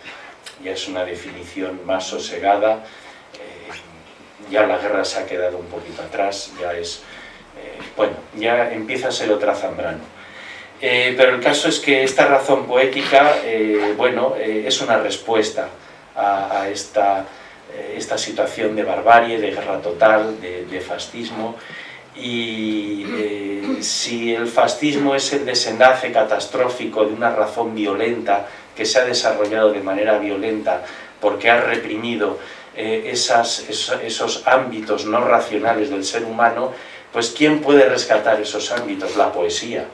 Ya es una definición más sosegada, ya la guerra se ha quedado un poquito atrás, ya es, eh, bueno, ya empieza a ser otra Zambrano. Eh, pero el caso es que esta razón poética, eh, bueno, es una respuesta a, esta, esta, situación de barbarie, de guerra total, de, de fascismo, y si el fascismo es el desenlace catastrófico de una razón violenta que se ha desarrollado de manera violenta porque ha reprimido eh, esos, ámbitos no racionales del ser humano, pues ¿quién puede rescatar esos ámbitos? La poesía.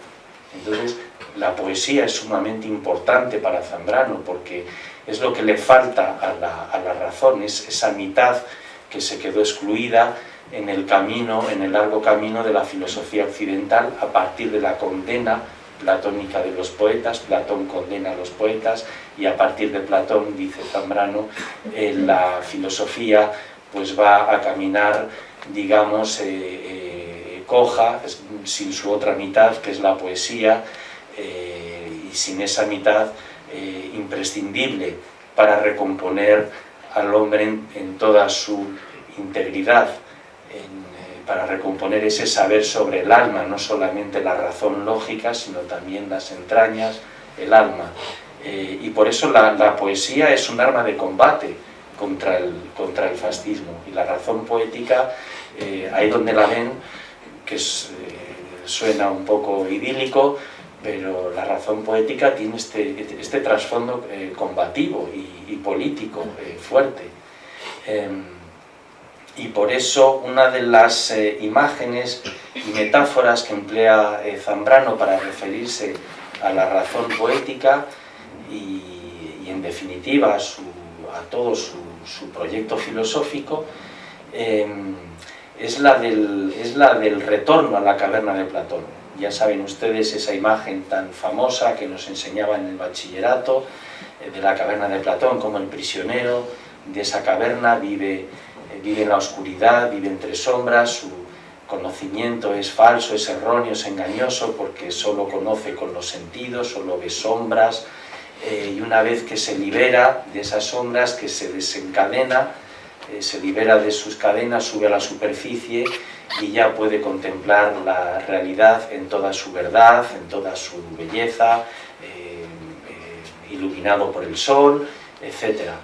Entonces, la poesía es sumamente importante para Zambrano porque es lo que le falta a la, razón, es esa mitad que se quedó excluida en el camino, en el largo camino de la filosofía occidental a partir de la condena platónica de los poetas, Platón condena a los poetas y a partir de Platón, dice Zambrano, eh, la filosofía pues va a caminar, digamos, eh, eh, coja, sin su otra mitad, que es la poesía, y sin esa mitad imprescindible para recomponer al hombre en, toda su integridad, para recomponer ese saber sobre el alma, no solamente la razón lógica, sino también las entrañas, el alma. Eh, y por eso la, poesía es un arma de combate contra el, contra el fascismo. Y la razón poética, eh, ahí donde la ven, que eh, suena un poco idílico, pero la razón poética tiene este, este trasfondo combativo y, y político fuerte. Y por eso una de las eh, imágenes y metáforas que emplea eh, Zambrano para referirse a la razón poética y, en definitiva a, todo su, proyecto filosófico em, es, la del, es la del retorno a la caverna de Platón. Ya saben ustedes esa imagen tan famosa que nos enseñaba en el bachillerato eh, de la caverna de Platón, como el prisionero de esa caverna vive vive en la oscuridad, vive entre sombras, su conocimiento es falso, es erróneo, es engañoso porque solo conoce con los sentidos, solo ve sombras eh, y una vez que se libera de esas sombras, que se desencadena, eh, se libera de sus cadenas, sube a la superficie y ya puede contemplar la realidad en toda su verdad, en toda su belleza, eh, iluminado por el sol, etcétera.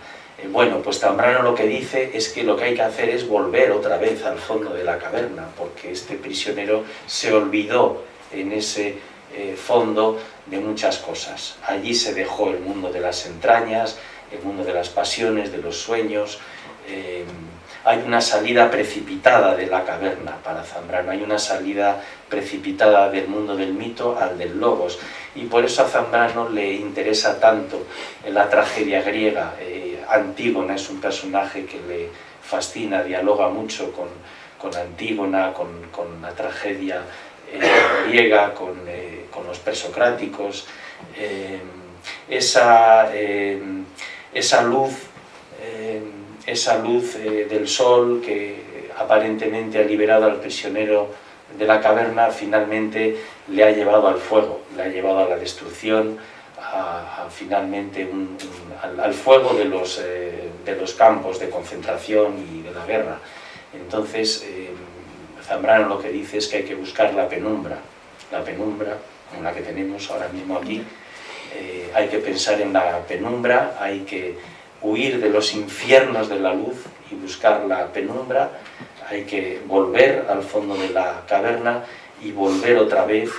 Eh, bueno, pues Zambrano lo que dice es que lo que hay que hacer es volver otra vez al fondo de la caverna, porque este prisionero se olvidó en ese eh, fondo de muchas cosas. Allí se dejó el mundo de las entrañas, el mundo de las pasiones, de los sueños. Eh, hay una salida precipitada de la caverna para Zambrano, hay una salida precipitada del mundo del mito al del logos. Y por eso a Zambrano le interesa tanto la tragedia griega, Antígona es un personaje que le fascina, dialoga mucho con, Antígona, con, la tragedia eh, griega, eh, con, los presocráticos. Eh, esa, esa luz, esa luz del sol que aparentemente ha liberado al prisionero de la caverna, finalmente le ha llevado al fuego, le ha llevado a la destrucción, finalmente al, fuego de los, eh, de los campos de concentración y de la guerra. Entonces, eh, Zambrano lo que dice es que hay que buscar la penumbra, la penumbra, como la que tenemos ahora mismo aquí, eh, hay que pensar en la penumbra, hay que huir de los infiernos de la luz y buscar la penumbra, hay que volver al fondo de la caverna y volver otra vez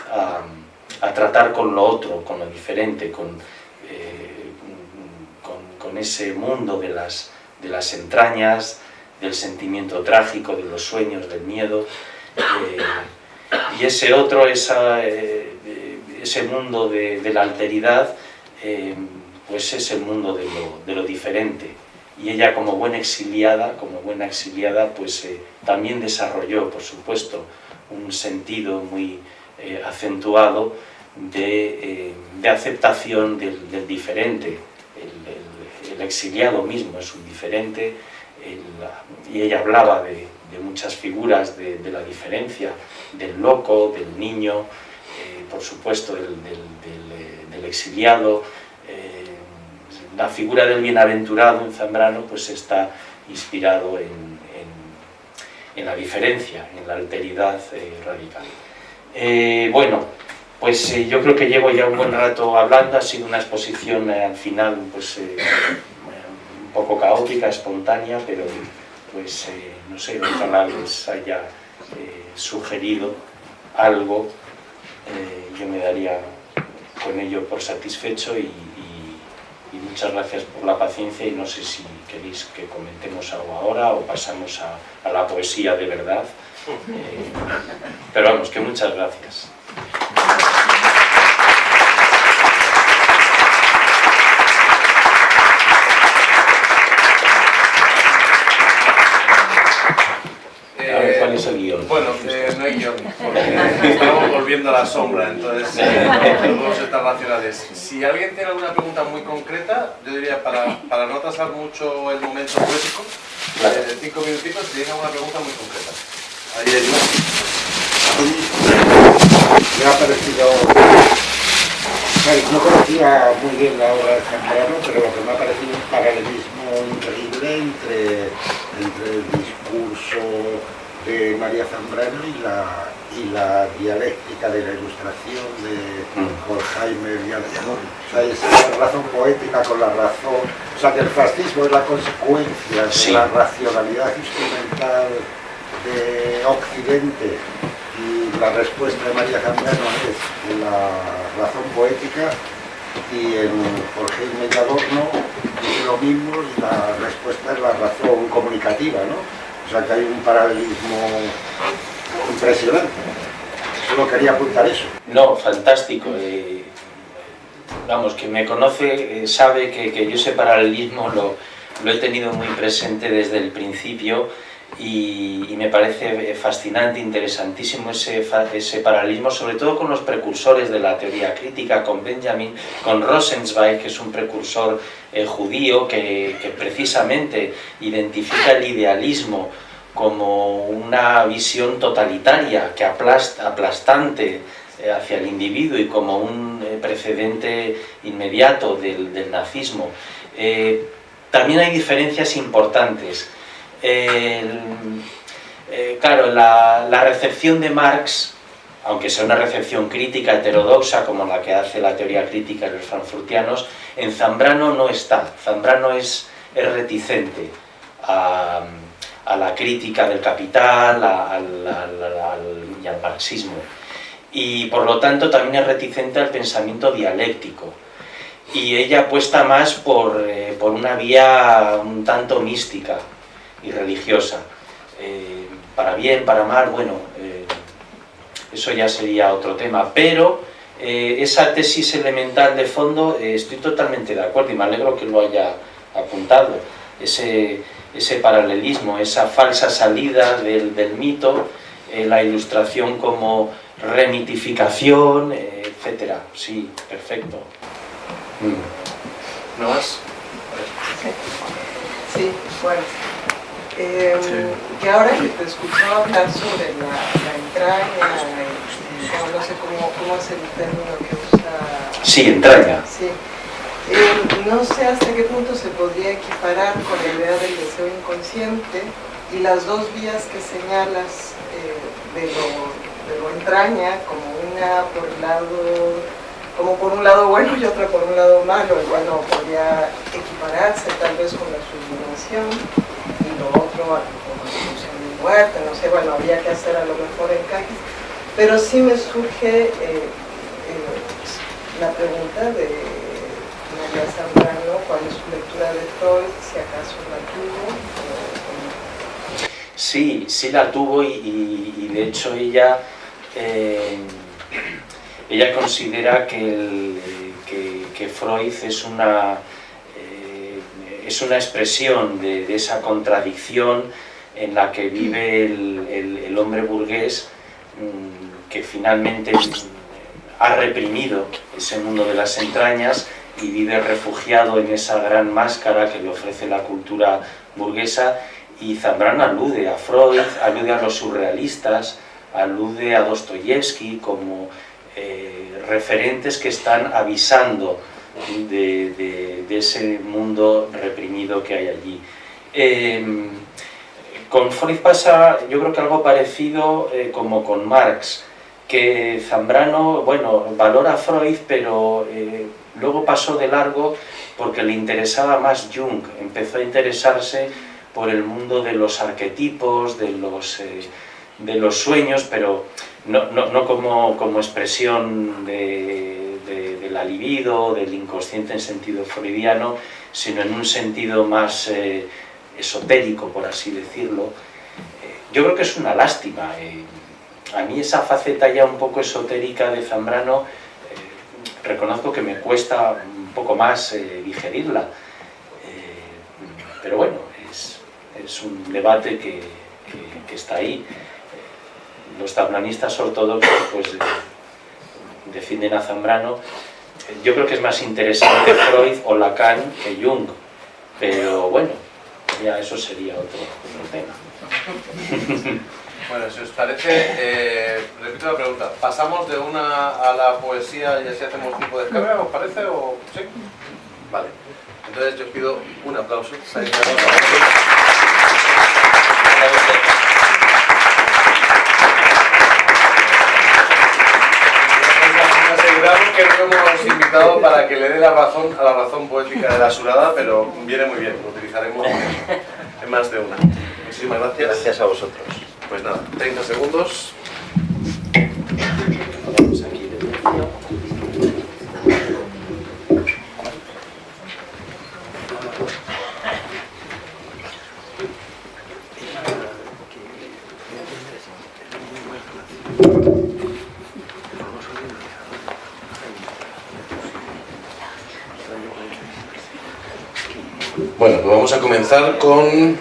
a tratar con lo otro, con lo diferente, con, eh, con, ese mundo de las, de las entrañas, del sentimiento trágico, de los sueños, del miedo, eh, y ese otro, esa, eh, ese mundo de, la alteridad, pues es el mundo de lo, de lo, diferente. Y ella como buena exiliada, como buena exiliada, pues también desarrolló, por supuesto, un sentido muy acentuado eh, de, aceptación del, diferente. El, exiliado mismo es un diferente, y ella hablaba de, muchas figuras de, la diferencia, del loco, del niño, eh, por supuesto del, exiliado. Eh, la figura del bienaventurado en Zambrano pues está inspirado en, en, la diferencia, en la alteridad radical. bueno, pues eh, yo creo que llevo ya un buen rato hablando, ha sido una exposición eh, al final pues, eh, un poco caótica, espontánea, pero pues no sé, ojalá les haya sugerido algo, yo me daría con ello por satisfecho y, muchas gracias por la paciencia y no sé si queréis que comentemos algo ahora o pasamos a, a la poesía de verdad, pero vamos, que muchas gracias. Eh, ese guion. Bueno, eh, no hay guion, porque estamos volviendo a la sombra, entonces eh, no podemos estar racionales. Si alguien tiene alguna pregunta muy concreta, yo diría, para, para no atrasar mucho el momento poético, eh, cinco minutitos, si tiene alguna pregunta muy concreta. Ahí hay Me ha parecido... No conocía muy bien la obra de Zambrano, pero lo que me ha parecido un paralelismo increíble entre, entre el discurso de María Zambrano y la, y la dialéctica de la ilustración de Horkheimer y O sea, esa razón poética con la razón... O sea, que el fascismo es la consecuencia de la racionalidad instrumental de Occidente y la respuesta de María Zambrano es la razón poética y en Jorge y Adorno dice lo mismo y la respuesta es la razón comunicativa, ¿no? O sea que hay un paralelismo impresionante. Solo quería apuntar eso. No, fantástico. Eh, vamos, quien me conoce eh, sabe que, que, yo ese paralelismo lo, lo he tenido muy presente desde el principio y, me parece fascinante, interesantísimo ese, ese paralelismo, sobre todo con los precursores de la teoría crítica, con Benjamin, con Rosenzweig, que es un precursor eh, judío que, precisamente identifica el idealismo como una visión totalitaria, que aplasta, aplastante eh, hacia el individuo y como un eh, precedente inmediato del, del nazismo. también hay diferencias importantes eh, claro, la, recepción de Marx, aunque sea una recepción crítica heterodoxa como la que hace la teoría crítica de los frankfurtianos, en Zambrano no está. Zambrano es, reticente a, la crítica del capital y al marxismo. Y por lo tanto también es reticente al pensamiento dialéctico. Y ella apuesta más por, eh, por una vía un tanto mística, y religiosa. Eh, para bien, para mal, bueno, eh, eso ya sería otro tema, pero eh, esa tesis elemental de fondo estoy totalmente de acuerdo y me alegro que lo haya apuntado, ese, ese paralelismo, esa falsa salida del, mito, la ilustración como remitificación, etcétera. Sí, perfecto. Mm. ¿No más? Sí, bueno. Eh, que ahora que te escuchaba hablar sobre la, entraña, no sé cómo, cómo, es el término que usa... Sí, entraña. Sí. Eh, no sé hasta qué punto se podría equiparar con la idea del deseo inconsciente y las dos vías que señalas eh, de, lo, de lo entraña, como una por el lado como por un lado bueno y otra por un lado malo, igual no podría equipararse tal vez con la sublimación y lo otro como solución de muerte, no sé, bueno, habría que hacer a lo mejor encajes, pero sí me surge eh, eh, la pregunta de María Zambrano, cuál es su lectura de Freud, si acaso la tuvo Sí, sí la tuvo y, de hecho ella eh, ella considera que, que, Freud es una, eh, es una expresión de, esa contradicción en la que vive el, hombre burgués mm, que finalmente ha reprimido ese mundo de las entrañas y vive refugiado en esa gran máscara que le ofrece la cultura burguesa. Y Zambrano alude a Freud, alude a los surrealistas, alude a Dostoyevsky como eh, referentes que están avisando de, ese mundo reprimido que hay allí. Em, con Freud pasa, yo creo que algo parecido eh, como con Marx, que Zambrano, bueno, valora a Freud, pero eh, luego pasó de largo porque le interesaba más Jung, empezó a interesarse por el mundo de los arquetipos, de los, de los sueños, pero no, no, no como, como, expresión de, de, la libido, del inconsciente en sentido freudiano, sino en un sentido más eh, esotérico, por así decirlo. Eh, yo creo que es una lástima. Eh, a mí esa faceta ya un poco esotérica de Zambrano, reconozco que me cuesta un poco más digerirla. pero bueno, es, es, un debate que, que está ahí. Los tabranistas ortodoxos pues defienden a Zambrano. Yo creo que es más interesante Freud o Lacan que Jung, pero bueno, ya eso sería otro, tema. Bueno, si os parece, eh, repito la pregunta, ¿pasamos de una a la poesía y así hacemos tipo de descarga, os parece? O... ¿Sí? Vale. Entonces yo pido un aplauso. Aseguramos que no hemos invitado para que le dé la razón a la razón poética de la surada, pero viene muy bien, lo utilizaremos en más de una. Muchísimas gracias. Gracias a vosotros. Pues nada, 30 segundos. Bueno, pues vamos a comenzar con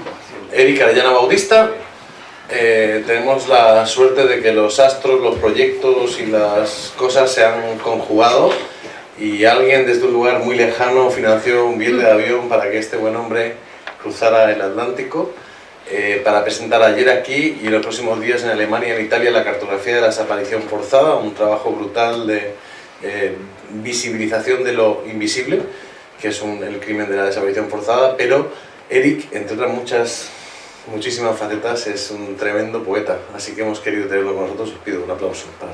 Erika Arellana Bautista. Eh, tenemos la suerte de que los astros, los proyectos y las cosas se han conjugado y alguien desde un lugar muy lejano financió un billete de avión para que este buen hombre cruzara el Atlántico eh, para presentar ayer aquí y en los próximos días en Alemania y en Italia la cartografía de la desaparición forzada, un trabajo brutal de eh, visibilización de lo invisible que es el crimen de la desaparición forzada, pero Eric, entre otras muchas, muchísimas facetas, es un tremendo poeta, así que hemos querido tenerlo con nosotros, os pido un aplauso para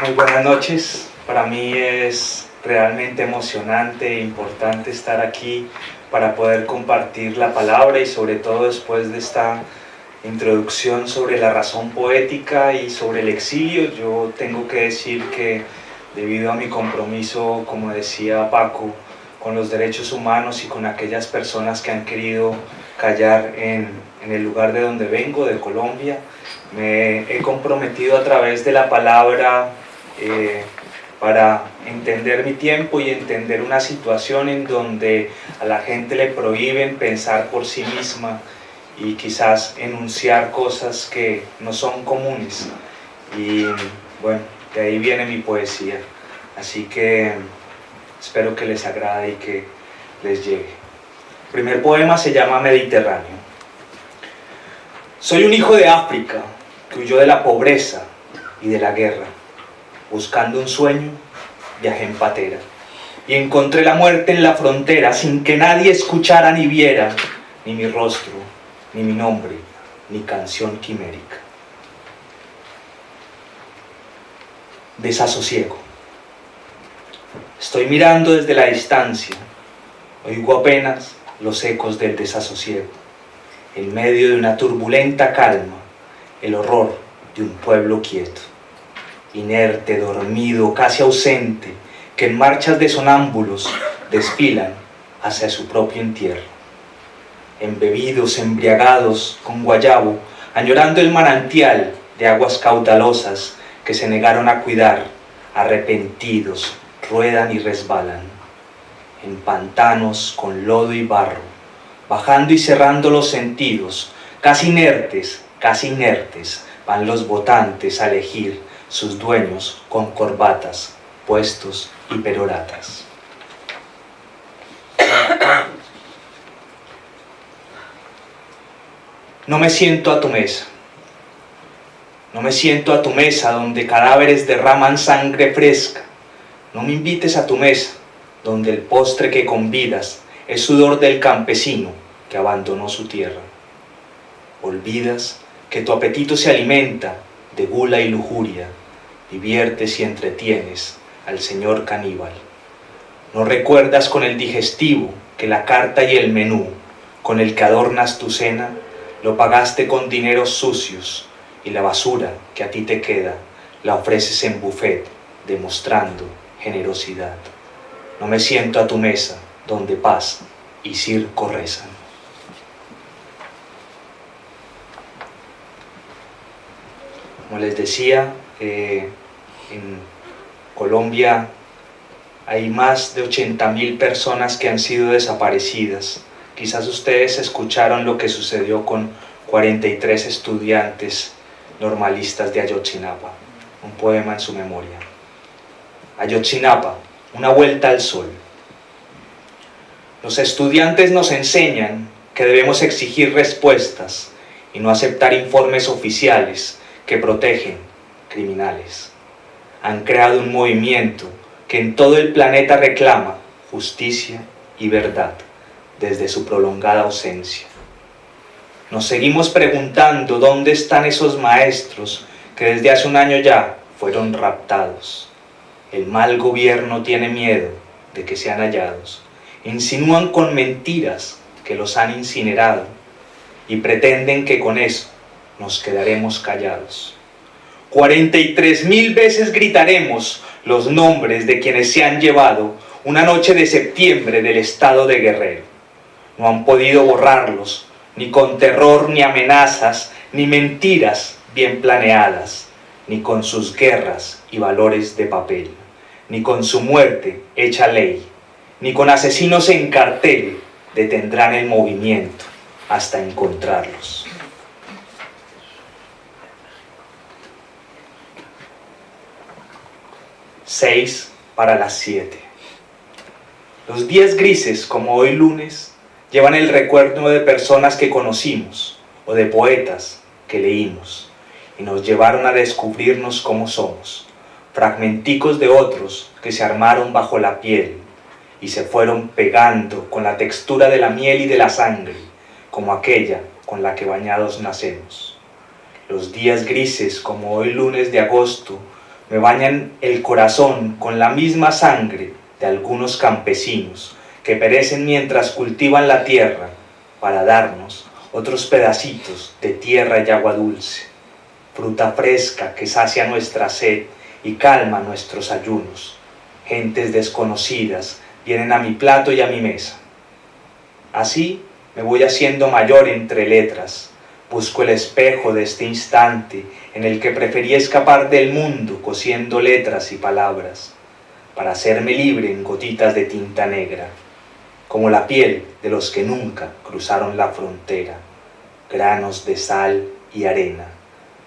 Muy buenas noches, para mí es realmente emocionante e importante estar aquí para poder compartir la palabra y sobre todo después de esta introducción sobre la razón poética y sobre el exilio, yo tengo que decir que debido a mi compromiso, como decía Paco, con los derechos humanos y con aquellas personas que han querido callar en, en el lugar de donde vengo, de Colombia, me he comprometido a través de la palabra eh, para entender mi tiempo y entender una situación en donde a la gente le prohíben pensar por sí misma, y quizás enunciar cosas que no son comunes. Y bueno, de ahí viene mi poesía. Así que espero que les agrade y que les llegue. El primer poema se llama Mediterráneo. Soy un hijo de África que huyó de la pobreza y de la guerra. Buscando un sueño, viajé en patera y encontré la muerte en la frontera sin que nadie escuchara ni viera ni mi rostro ni mi nombre, ni canción quimérica. Desasosiego. Estoy mirando desde la distancia, oigo apenas los ecos del desasosiego, en medio de una turbulenta calma, el horror de un pueblo quieto, inerte, dormido, casi ausente, que en marchas de sonámbulos desfilan hacia su propio entierro embebidos, embriagados con guayabo, añorando el manantial de aguas caudalosas que se negaron a cuidar, arrepentidos, ruedan y resbalan, en pantanos con lodo y barro, bajando y cerrando los sentidos, casi inertes, casi inertes, van los votantes a elegir sus dueños con corbatas, puestos y peroratas. No me siento a tu mesa. No me siento a tu mesa donde cadáveres derraman sangre fresca. No me invites a tu mesa donde el postre que convidas es sudor del campesino que abandonó su tierra. Olvidas que tu apetito se alimenta de gula y lujuria, diviertes y entretienes al señor caníbal. No recuerdas con el digestivo que la carta y el menú con el que adornas tu cena lo pagaste con dineros sucios y la basura que a ti te queda la ofreces en buffet demostrando generosidad. No me siento a tu mesa donde paz y circo rezan. Como les decía, eh, en Colombia hay más de 80.000 personas que han sido desaparecidas Quizás ustedes escucharon lo que sucedió con 43 estudiantes normalistas de Ayotzinapa, un poema en su memoria. Ayotzinapa, una vuelta al sol. Los estudiantes nos enseñan que debemos exigir respuestas y no aceptar informes oficiales que protegen criminales. Han creado un movimiento que en todo el planeta reclama justicia y verdad desde su prolongada ausencia. Nos seguimos preguntando dónde están esos maestros que desde hace un año ya fueron raptados. El mal gobierno tiene miedo de que sean hallados. Insinúan con mentiras que los han incinerado y pretenden que con eso nos quedaremos callados. 43 mil veces gritaremos los nombres de quienes se han llevado una noche de septiembre del estado de Guerrero. No han podido borrarlos, ni con terror ni amenazas, ni mentiras bien planeadas, ni con sus guerras y valores de papel, ni con su muerte hecha ley, ni con asesinos en cartel detendrán el movimiento hasta encontrarlos. Seis para las siete. Los días grises, como hoy lunes, llevan el recuerdo de personas que conocimos o de poetas que leímos y nos llevaron a descubrirnos como somos, fragmenticos de otros que se armaron bajo la piel y se fueron pegando con la textura de la miel y de la sangre, como aquella con la que bañados nacemos. Los días grises, como hoy lunes de agosto, me bañan el corazón con la misma sangre de algunos campesinos que perecen mientras cultivan la tierra para darnos otros pedacitos de tierra y agua dulce, fruta fresca que sacia nuestra sed y calma nuestros ayunos, gentes desconocidas vienen a mi plato y a mi mesa. Así me voy haciendo mayor entre letras, busco el espejo de este instante en el que preferí escapar del mundo cosiendo letras y palabras, para hacerme libre en gotitas de tinta negra, como la piel de los que nunca cruzaron la frontera, granos de sal y arena,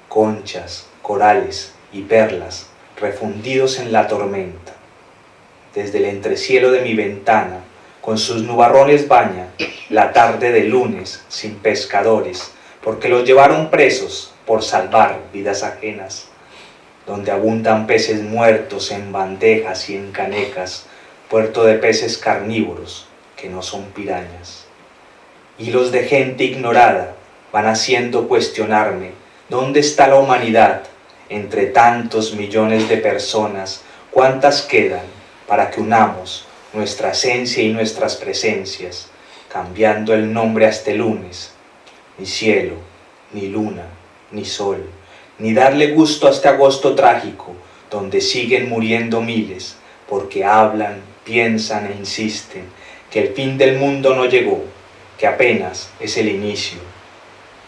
conchas, corales y perlas refundidos en la tormenta. Desde el entrecielo de mi ventana, con sus nubarrones baña la tarde de lunes sin pescadores, porque los llevaron presos por salvar vidas ajenas, donde abundan peces muertos en bandejas y en canecas, puerto de peces carnívoros que no son pirañas. Hilos de gente ignorada van haciendo cuestionarme dónde está la humanidad entre tantos millones de personas, cuántas quedan para que unamos nuestra esencia y nuestras presencias, cambiando el nombre hasta el lunes, ni cielo, ni luna, ni sol, ni darle gusto a este agosto trágico, donde siguen muriendo miles, porque hablan, piensan e insisten que el fin del mundo no llegó, que apenas es el inicio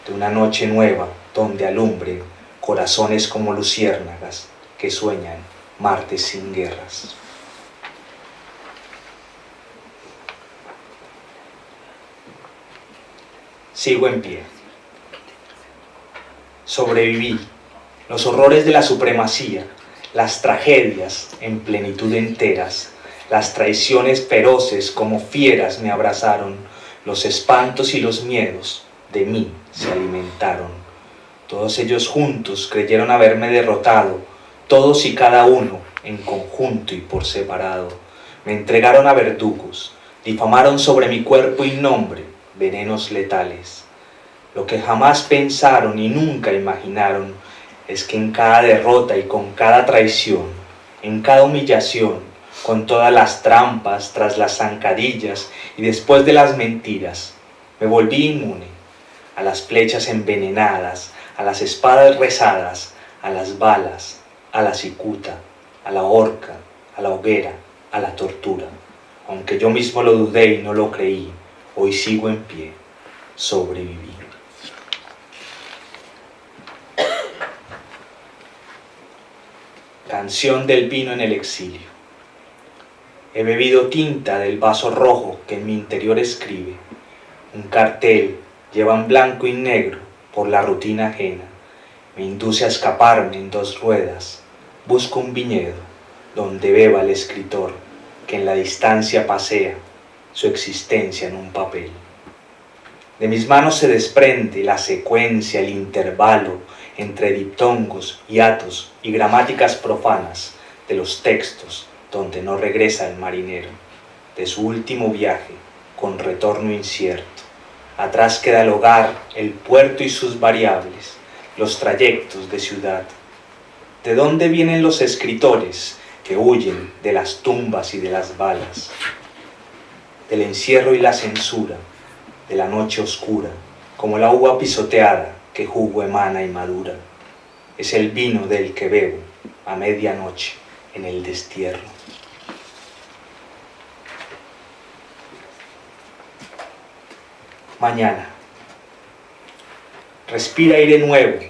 de una noche nueva donde alumbren corazones como luciérnagas que sueñan martes sin guerras. sigo en pie. Sobreviví los horrores de la supremacía, las tragedias en plenitud enteras, las traiciones feroces como fieras me abrazaron, los espantos y los miedos de mí se alimentaron. Todos ellos juntos creyeron haberme derrotado, todos y cada uno en conjunto y por separado. Me entregaron a verdugos, difamaron sobre mi cuerpo y nombre, venenos letales. Lo que jamás pensaron y nunca imaginaron es que en cada derrota y con cada traición, en cada humillación, con todas las trampas, tras las zancadillas y después de las mentiras, me volví inmune a las flechas envenenadas, a las espadas rezadas, a las balas, a la cicuta, a la horca, a la hoguera, a la tortura. Aunque yo mismo lo dudé y no lo creí, hoy sigo en pie, sobreviví. Canción del vino en el exilio. He bebido tinta del vaso rojo que en mi interior escribe. cartel lleva en blanco y negro por la rutina ajena. Me induce a escaparme en dos ruedas. Busco un viñedo donde beba el escritor que en la distancia pasea su existencia en un papel. De mis manos se desprende la secuencia, el intervalo entre diptongos, hiatos y gramáticas profanas de los textos donde no regresa el marinero, de su último viaje con retorno incierto. Atrás queda el hogar, el puerto y sus variables, los trayectos de ciudad. ¿De dónde vienen los escritores que huyen de las tumbas y de las balas? Del encierro y la censura, de la noche oscura, como la uva pisoteada que jugo emana y madura. Es el vino del que bebo a medianoche en el destierro. Mañana. Respira aire nuevo,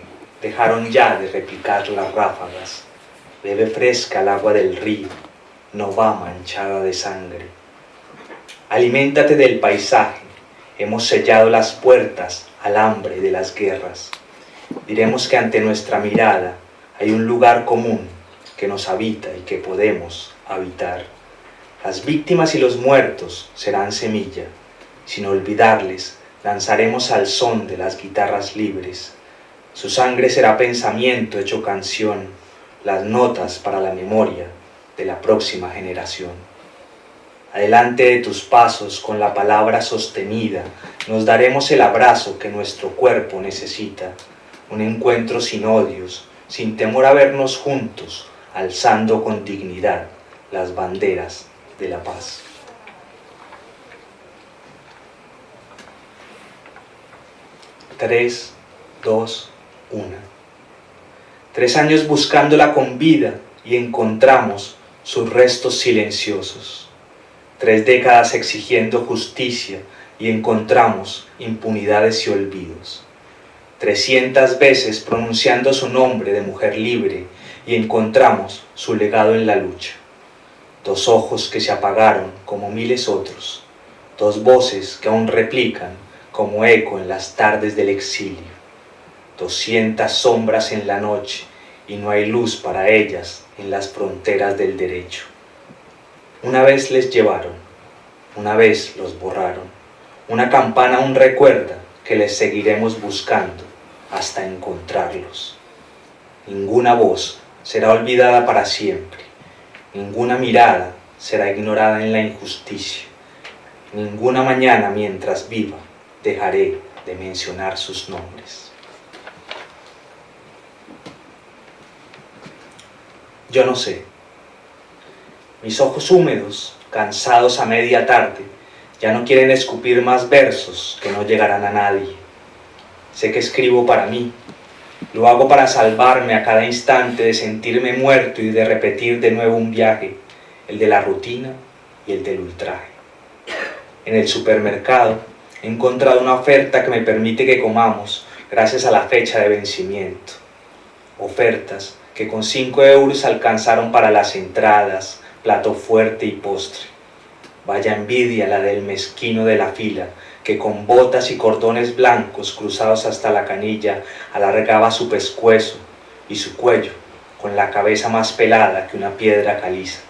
dejaron ya de replicar las ráfagas. Bebe fresca el agua del río, no va manchada de sangre. Aliméntate del paisaje, hemos sellado las puertas al hambre de las guerras. Diremos que ante nuestra mirada hay un lugar común que nos habita y que podemos habitar. Las víctimas y los muertos serán semilla. Sin olvidarles, lanzaremos al son de las guitarras libres. Su sangre será pensamiento hecho canción, las notas para la memoria de la próxima generación. Adelante de tus pasos con la palabra sostenida, nos daremos el abrazo que nuestro cuerpo necesita, un encuentro sin odios, sin temor a vernos juntos, alzando con dignidad las banderas de la paz. Tres, dos, una. Tres años buscándola con vida y encontramos sus restos silenciosos. Tres décadas exigiendo justicia y encontramos impunidades y olvidos. Trescientas veces pronunciando su nombre de mujer libre y encontramos su legado en la lucha. Dos ojos que se apagaron como miles otros, dos voces que aún replican como eco en las tardes del exilio. Doscientas sombras en la noche y no hay luz para ellas en las fronteras del derecho. Una vez les llevaron, una vez los borraron. Una campana aún recuerda que les seguiremos buscando hasta encontrarlos. Ninguna voz será olvidada para siempre. Ninguna mirada será ignorada en la injusticia. Ninguna mañana mientras viva dejaré de mencionar sus nombres. Yo no sé. Mis ojos húmedos, cansados a media tarde, ya no quieren escupir más versos que no llegarán a nadie. Sé que escribo para mí, lo hago para salvarme a cada instante de sentirme muerto y de repetir de nuevo un viaje, el de la rutina y el del ultraje. En el supermercado he encontrado una oferta que me permite que comamos gracias a la fecha de vencimiento. Ofertas que con 5 euros alcanzaron para las entradas, plato fuerte y postre. Vaya envidia la del mezquino de la fila, que con botas y cordones blancos cruzados hasta la canilla alargaba su pescuezo y su cuello con la cabeza más pelada que una piedra caliza.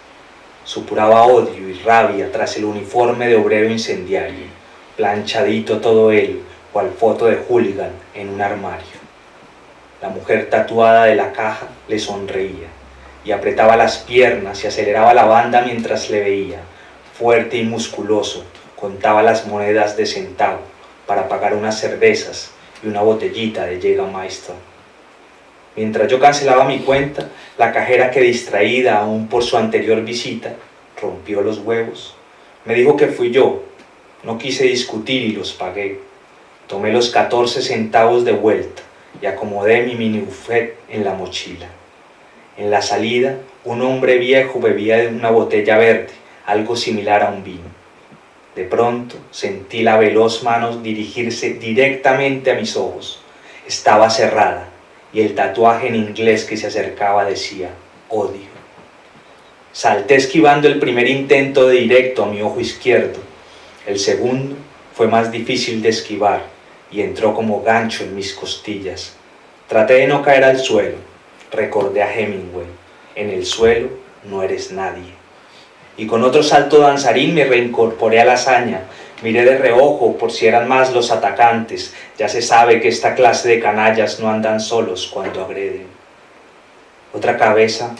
Supuraba odio y rabia tras el uniforme de obrero incendiario, planchadito todo él, cual foto de hooligan en un armario. La mujer tatuada de la caja le sonreía y apretaba las piernas y aceleraba la banda mientras le veía, fuerte y musculoso, contaba las monedas de centavo para pagar unas cervezas y una botellita de Jägermeister. Mientras yo cancelaba mi cuenta, la cajera que distraída aún por su anterior visita, rompió los huevos. Me dijo que fui yo. No quise discutir y los pagué. Tomé los 14 centavos de vuelta y acomodé mi mini buffet en la mochila. En la salida, un hombre viejo bebía de una botella verde, algo similar a un vino. De pronto sentí la veloz mano dirigirse directamente a mis ojos. Estaba cerrada y el tatuaje en inglés que se acercaba decía odio. Salté esquivando el primer intento de directo a mi ojo izquierdo. El segundo fue más difícil de esquivar y entró como gancho en mis costillas. Traté de no caer al suelo, recordé a Hemingway, en el suelo no eres nadie. Y con otro salto danzarín me reincorporé a la hazaña, miré de reojo por si eran más los atacantes, ya se sabe que esta clase de canallas no andan solos cuando agreden. Otra cabeza,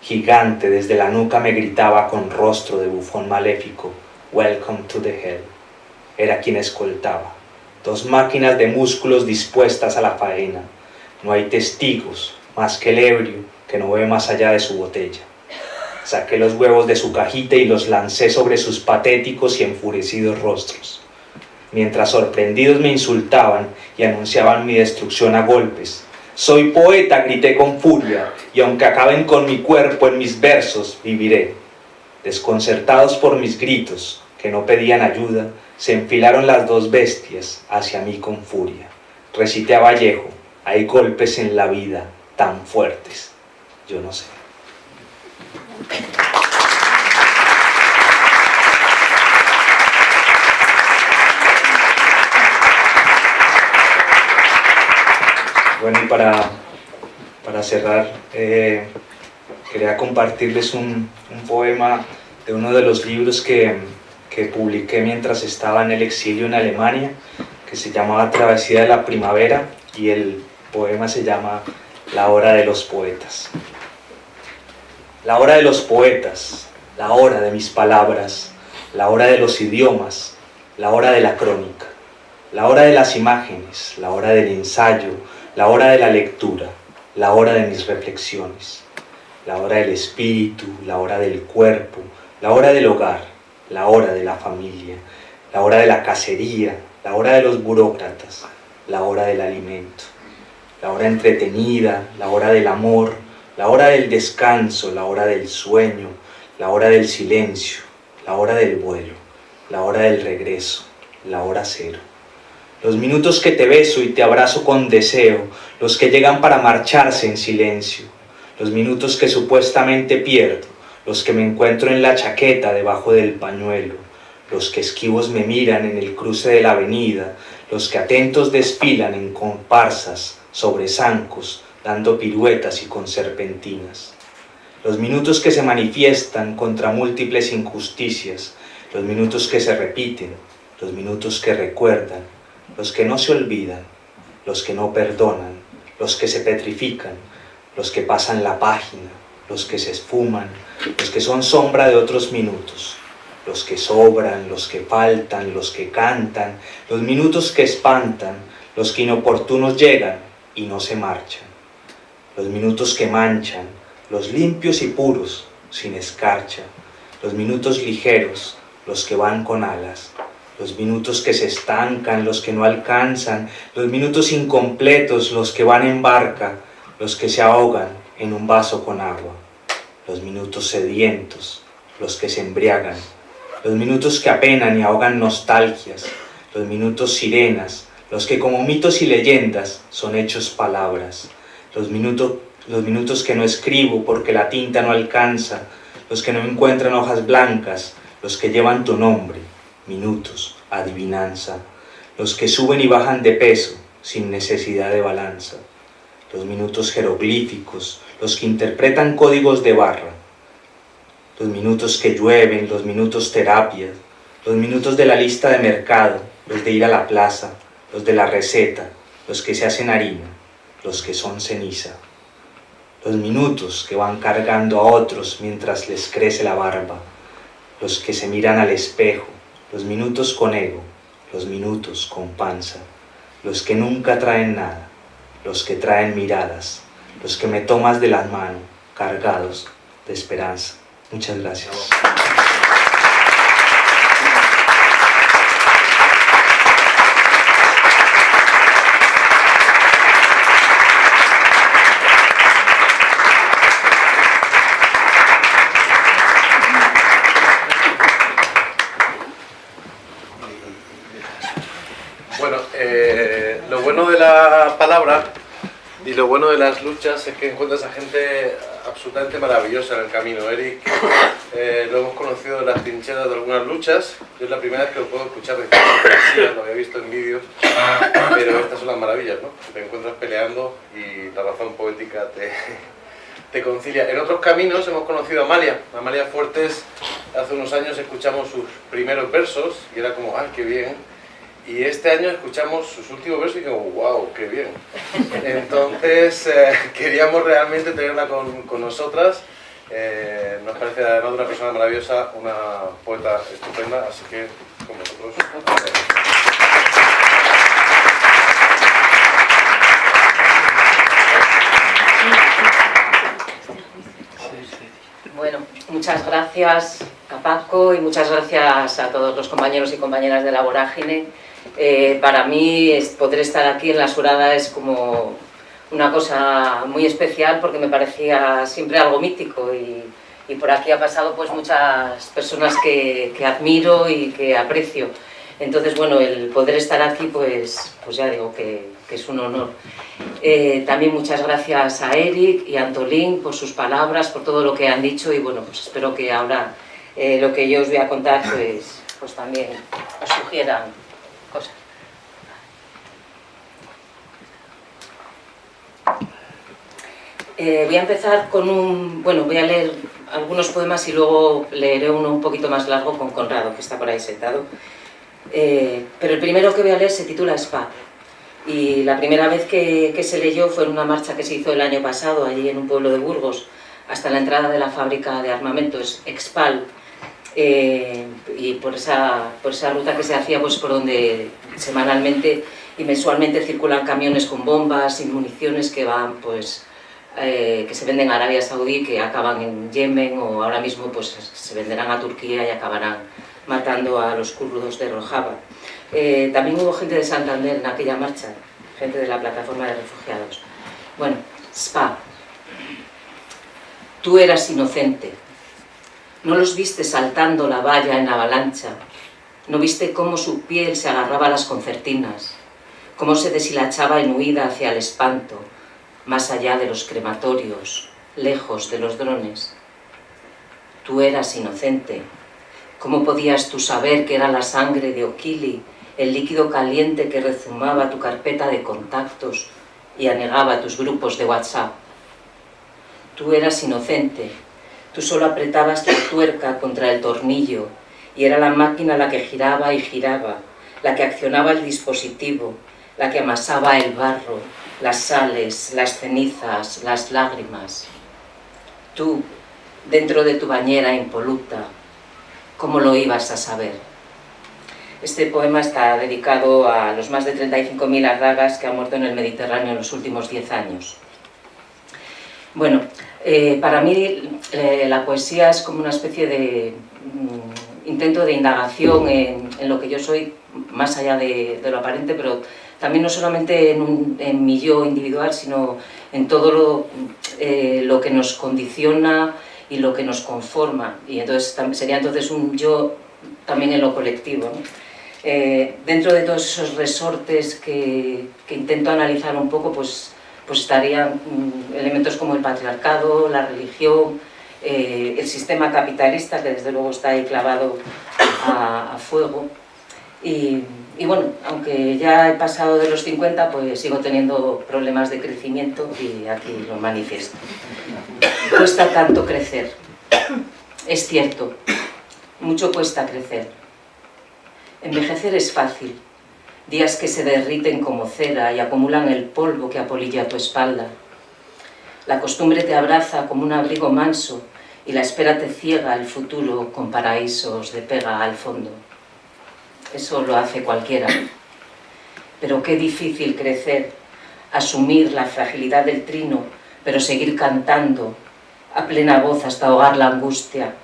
gigante desde la nuca me gritaba con rostro de bufón maléfico, Welcome to the Hell. Era quien escoltaba. Dos máquinas de músculos dispuestas a la faena. No hay testigos, más que el ebrio, que no ve más allá de su botella. Saqué los huevos de su cajita y los lancé sobre sus patéticos y enfurecidos rostros. Mientras sorprendidos me insultaban y anunciaban mi destrucción a golpes. Soy poeta, grité con furia, y aunque acaben con mi cuerpo en mis versos, viviré. Desconcertados por mis gritos, que no pedían ayuda, se enfilaron las dos bestias hacia mí con furia. Recité a Vallejo, hay golpes en la vida tan fuertes, yo no sé. Bueno, y para, para cerrar, eh, quería compartirles un, un poema de uno de los libros que, que publiqué mientras estaba en el exilio en Alemania, que se llamaba Travesía de la Primavera y el poema se llama La hora de los poetas. La hora de los poetas, la hora de mis palabras, la hora de los idiomas, la hora de la crónica, la hora de las imágenes, la hora del ensayo, la hora de la lectura, la hora de mis reflexiones, la hora del espíritu, la hora del cuerpo, la hora del hogar, la hora de la familia, la hora de la cacería, la hora de los burócratas, la hora del alimento, la hora entretenida, la hora del amor, la hora del descanso, la hora del sueño, la hora del silencio, la hora del vuelo, la hora del regreso, la hora cero. Los minutos que te beso y te abrazo con deseo, los que llegan para marcharse en silencio, los minutos que supuestamente pierdo, los que me encuentro en la chaqueta debajo del pañuelo, los que esquivos me miran en el cruce de la avenida, los que atentos desfilan en comparsas sobre zancos, dando piruetas y con serpentinas. Los minutos que se manifiestan contra múltiples injusticias, los minutos que se repiten, los minutos que recuerdan, los que no se olvidan, los que no perdonan, los que se petrifican, los que pasan la página, los que se esfuman, los que son sombra de otros minutos, los que sobran, los que faltan, los que cantan, los minutos que espantan, los que inoportunos llegan y no se marchan, los minutos que manchan, los limpios y puros, sin escarcha, los minutos ligeros, los que van con alas, los minutos que se estancan, los que no alcanzan, los minutos incompletos, los que van en barca, los que se ahogan en un vaso con agua los minutos sedientos, los que se embriagan, los minutos que apenan y ahogan nostalgias, los minutos sirenas, los que como mitos y leyendas son hechos palabras, los minutos, los minutos que no escribo porque la tinta no alcanza, los que no encuentran hojas blancas, los que llevan tu nombre, minutos, adivinanza, los que suben y bajan de peso sin necesidad de balanza, los minutos jeroglíficos, los que interpretan códigos de barra, los minutos que llueven, los minutos terapias, los minutos de la lista de mercado, los de ir a la plaza, los de la receta, los que se hacen harina, los que son ceniza, los minutos que van cargando a otros mientras les crece la barba, los que se miran al espejo, los minutos con ego, los minutos con panza, los que nunca traen nada, los que traen miradas, los que me tomas de las manos, cargados de esperanza. Muchas gracias. Bueno, eh, lo bueno de las luchas es que encuentras a gente absolutamente maravillosa en el camino. Eric eh, lo hemos conocido en las trincheras de algunas luchas. Yo es la primera vez que lo puedo escuchar de poesía, lo había visto en vídeos. Pero estas son las maravillas, ¿no? Te encuentras peleando y la razón poética te, te concilia. En otros caminos hemos conocido a Amalia. Amalia Fuertes, hace unos años escuchamos sus primeros versos y era como, ¡ay, qué bien! Y este año escuchamos sus últimos versos y como, wow, qué bien. Entonces eh, queríamos realmente tenerla con, con nosotras. Eh, nos parece además una persona maravillosa, una poeta estupenda, así que con vosotros. Bueno, muchas gracias a Paco y muchas gracias a todos los compañeros y compañeras de la Vorágine eh, para mí poder estar aquí en La Surada es como una cosa muy especial porque me parecía siempre algo mítico y, por aquí ha pasado pues muchas personas que, admiro y que aprecio. Entonces, bueno, el poder estar aquí, pues, pues ya digo que, es un honor. Eh, también muchas gracias a Eric y a Antolín por sus palabras, por todo lo que han dicho y bueno, pues espero que ahora eh, lo que yo os voy a contar, pues, pues también os sugieran Eh, voy a empezar con un... Bueno, voy a leer algunos poemas y luego leeré uno un poquito más largo con Conrado, que está por ahí sentado. Eh, pero el primero que voy a leer se titula Spa. Y la primera vez que, que, se leyó fue en una marcha que se hizo el año pasado, allí en un pueblo de Burgos, hasta la entrada de la fábrica de armamentos, Expal. Eh, y por esa, por esa ruta que se hacía, pues por donde semanalmente y mensualmente circulan camiones con bombas y municiones que van pues eh, que se venden a Arabia Saudí, que acaban en Yemen o ahora mismo pues se venderán a Turquía y acabarán matando a los kurdos de Rojava. Eh, también hubo gente de Santander en aquella marcha, gente de la plataforma de refugiados. Bueno, Spa, tú eras inocente, no los viste saltando la valla en avalancha, no viste cómo su piel se agarraba a las concertinas, cómo se deshilachaba en huida hacia el espanto, más allá de los crematorios, lejos de los drones. Tú eras inocente. ¿Cómo podías tú saber que era la sangre de Okili, el líquido caliente que rezumaba tu carpeta de contactos y anegaba tus grupos de WhatsApp? Tú eras inocente. Tú solo apretabas la tuerca contra el tornillo y era la máquina la que giraba y giraba, la que accionaba el dispositivo, la que amasaba el barro, las sales, las cenizas, las lágrimas. Tú, dentro de tu bañera impoluta, ¿cómo lo ibas a saber? Este poema está dedicado a los más de 35.000 ardagas que han muerto en el Mediterráneo en los últimos 10 años. Bueno, eh, para mí eh, la poesía es como una especie de mm, intento de indagación en, lo que yo soy, más allá de lo aparente, pero también no solamente en, mi yo individual, sino en todo lo, eh, lo, que nos condiciona y lo que nos conforma. Y entonces sería entonces un yo también en lo colectivo. Eh, dentro de todos esos resortes que, que, intento analizar un poco, pues, pues estarían mm, elementos como el patriarcado, la religión, eh, el sistema capitalista, que desde luego está ahí clavado a, a fuego, y, y bueno, aunque ya he pasado de los 50, pues sigo teniendo problemas de crecimiento y aquí lo manifiesto. Cuesta tanto crecer. Es cierto, mucho cuesta crecer. Envejecer es fácil. Días que se derriten como cera y acumulan el polvo que apolilla tu espalda. La costumbre te abraza como un abrigo manso y la espera te ciega el futuro con paraísos de pega al fondo eso lo hace cualquiera. Pero qué difícil crecer, asumir la fragilidad del trino, pero seguir cantando a plena voz hasta ahogar la angustia,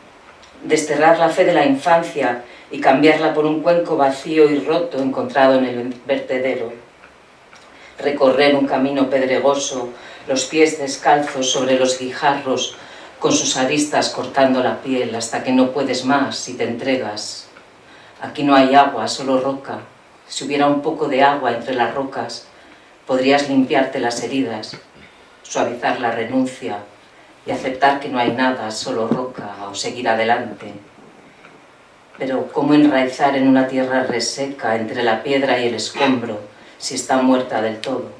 desterrar la fe de la infancia y cambiarla por un cuenco vacío y roto encontrado en el vertedero, recorrer un camino pedregoso, los pies descalzos sobre los guijarros, con sus aristas cortando la piel hasta que no puedes más y te entregas Aquí no hay agua, solo roca. Si hubiera un poco de agua entre las rocas, podrías limpiarte las heridas suavizar la renuncia y aceptar que no hay nada, solo roca, o seguir adelante. Pero ¿cómo enraizar en una tierra reseca entre la piedra y el escombro si está muerta del todo?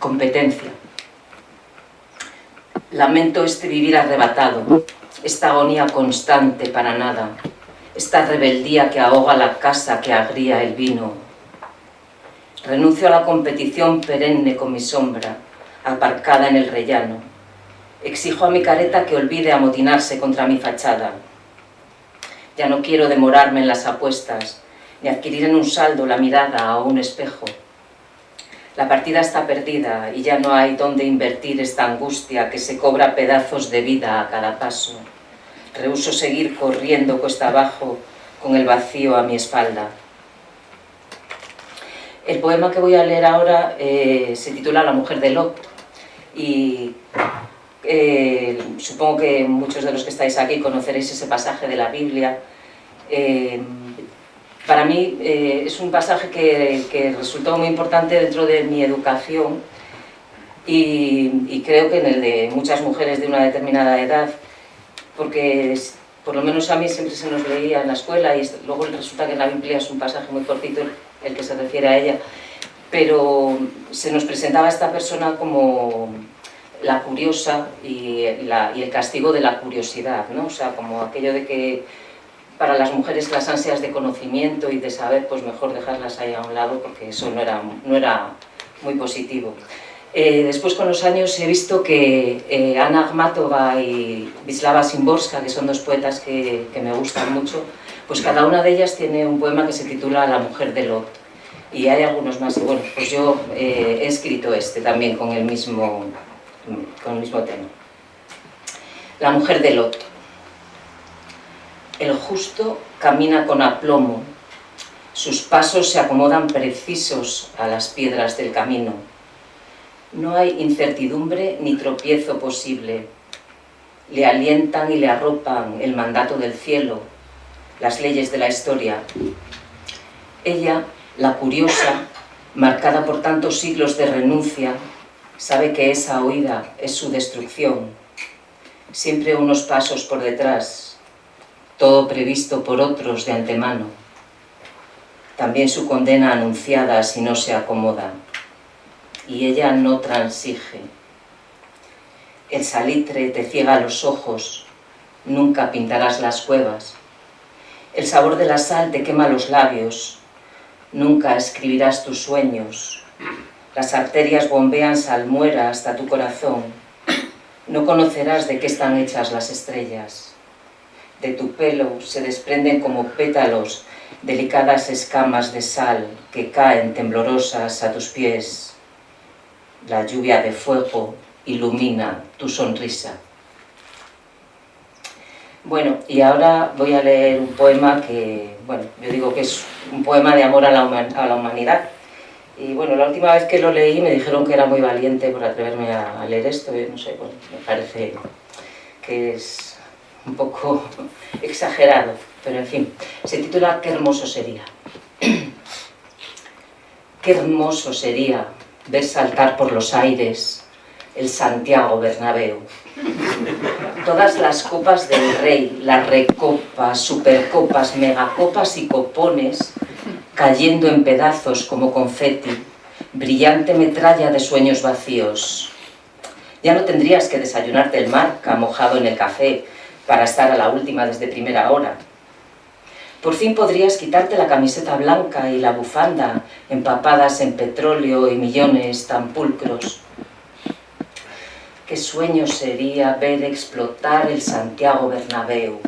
Competencia. Lamento este vivir arrebatado, esta agonía constante para nada, esta rebeldía que ahoga la casa, que agría el vino. Renuncio a la competición perenne con mi sombra, aparcada en el rellano. Exijo a mi careta que olvide amotinarse contra mi fachada. Ya no quiero demorarme en las apuestas, ni adquirir en un saldo la mirada o un espejo. La partida está perdida y ya no hay dónde invertir esta angustia que se cobra pedazos de vida a cada paso. Rehuso seguir corriendo cuesta abajo con el vacío a mi espalda. El poema que voy a leer ahora eh, se titula La mujer de Lot y eh, supongo que muchos de los que estáis aquí conoceréis ese pasaje de la Biblia. Eh, para mí eh, es un pasaje que, resultó muy importante dentro de mi educación y, creo que en el de muchas mujeres de una determinada edad, porque por lo menos a mí siempre se nos leía en la escuela y luego resulta que en la Biblia es un pasaje muy cortito el que se refiere a ella, pero se nos presentaba a esta persona como la curiosa y, y el castigo de la curiosidad, ¿no? o sea, como aquello de que para las mujeres las ansias de conocimiento y de saber, pues mejor dejarlas ahí a un lado porque eso no era, no era muy positivo. Eh, después con los años he visto que eh, Ana Akhmatova y Vislava Simborska, que son dos poetas que, me gustan mucho, pues cada una de ellas tiene un poema que se titula La mujer de Lot. Y hay algunos más, bueno, pues yo eh, he escrito este también con el mismo, con el mismo tema. La mujer de Lot. El justo camina con aplomo, sus pasos se acomodan precisos a las piedras del camino. No hay incertidumbre ni tropiezo posible. Le alientan y le arropan el mandato del cielo, las leyes de la historia. Ella, la curiosa, marcada por tantos siglos de renuncia, sabe que esa huida es su destrucción. Siempre unos pasos por detrás, todo previsto por otros de antemano. También su condena anunciada si no se acomoda. Y ella no transige. El salitre te ciega los ojos, nunca pintarás las cuevas. El sabor de la sal te quema los labios, nunca escribirás tus sueños. Las arterias bombean salmuera hasta tu corazón, no conocerás de qué están hechas las estrellas de tu pelo se desprenden como pétalos delicadas escamas de sal que caen temblorosas a tus pies. La lluvia de fuego ilumina tu sonrisa. Bueno, y ahora voy a leer un poema que, bueno, yo digo que es un poema de amor a la, a la humanidad. Y bueno, la última vez que lo leí me dijeron que era muy valiente por atreverme a, leer esto, y no sé, bueno, me parece que es un poco exagerado, pero en fin, se titula Qué hermoso sería. Qué hermoso sería ver saltar por los aires el Santiago Bernabéu. Todas las copas del rey, las recopas, supercopas, megacopas y copones cayendo en pedazos como confeti, brillante metralla de sueños vacíos. Ya no tendrías que desayunarte el marca mojado en el café, para estar a la última desde primera hora. Por fin podrías quitarte la camiseta blanca y la bufanda empapadas en petróleo y millones tan pulcros. Qué sueño sería ver explotar el Santiago Bernabéu.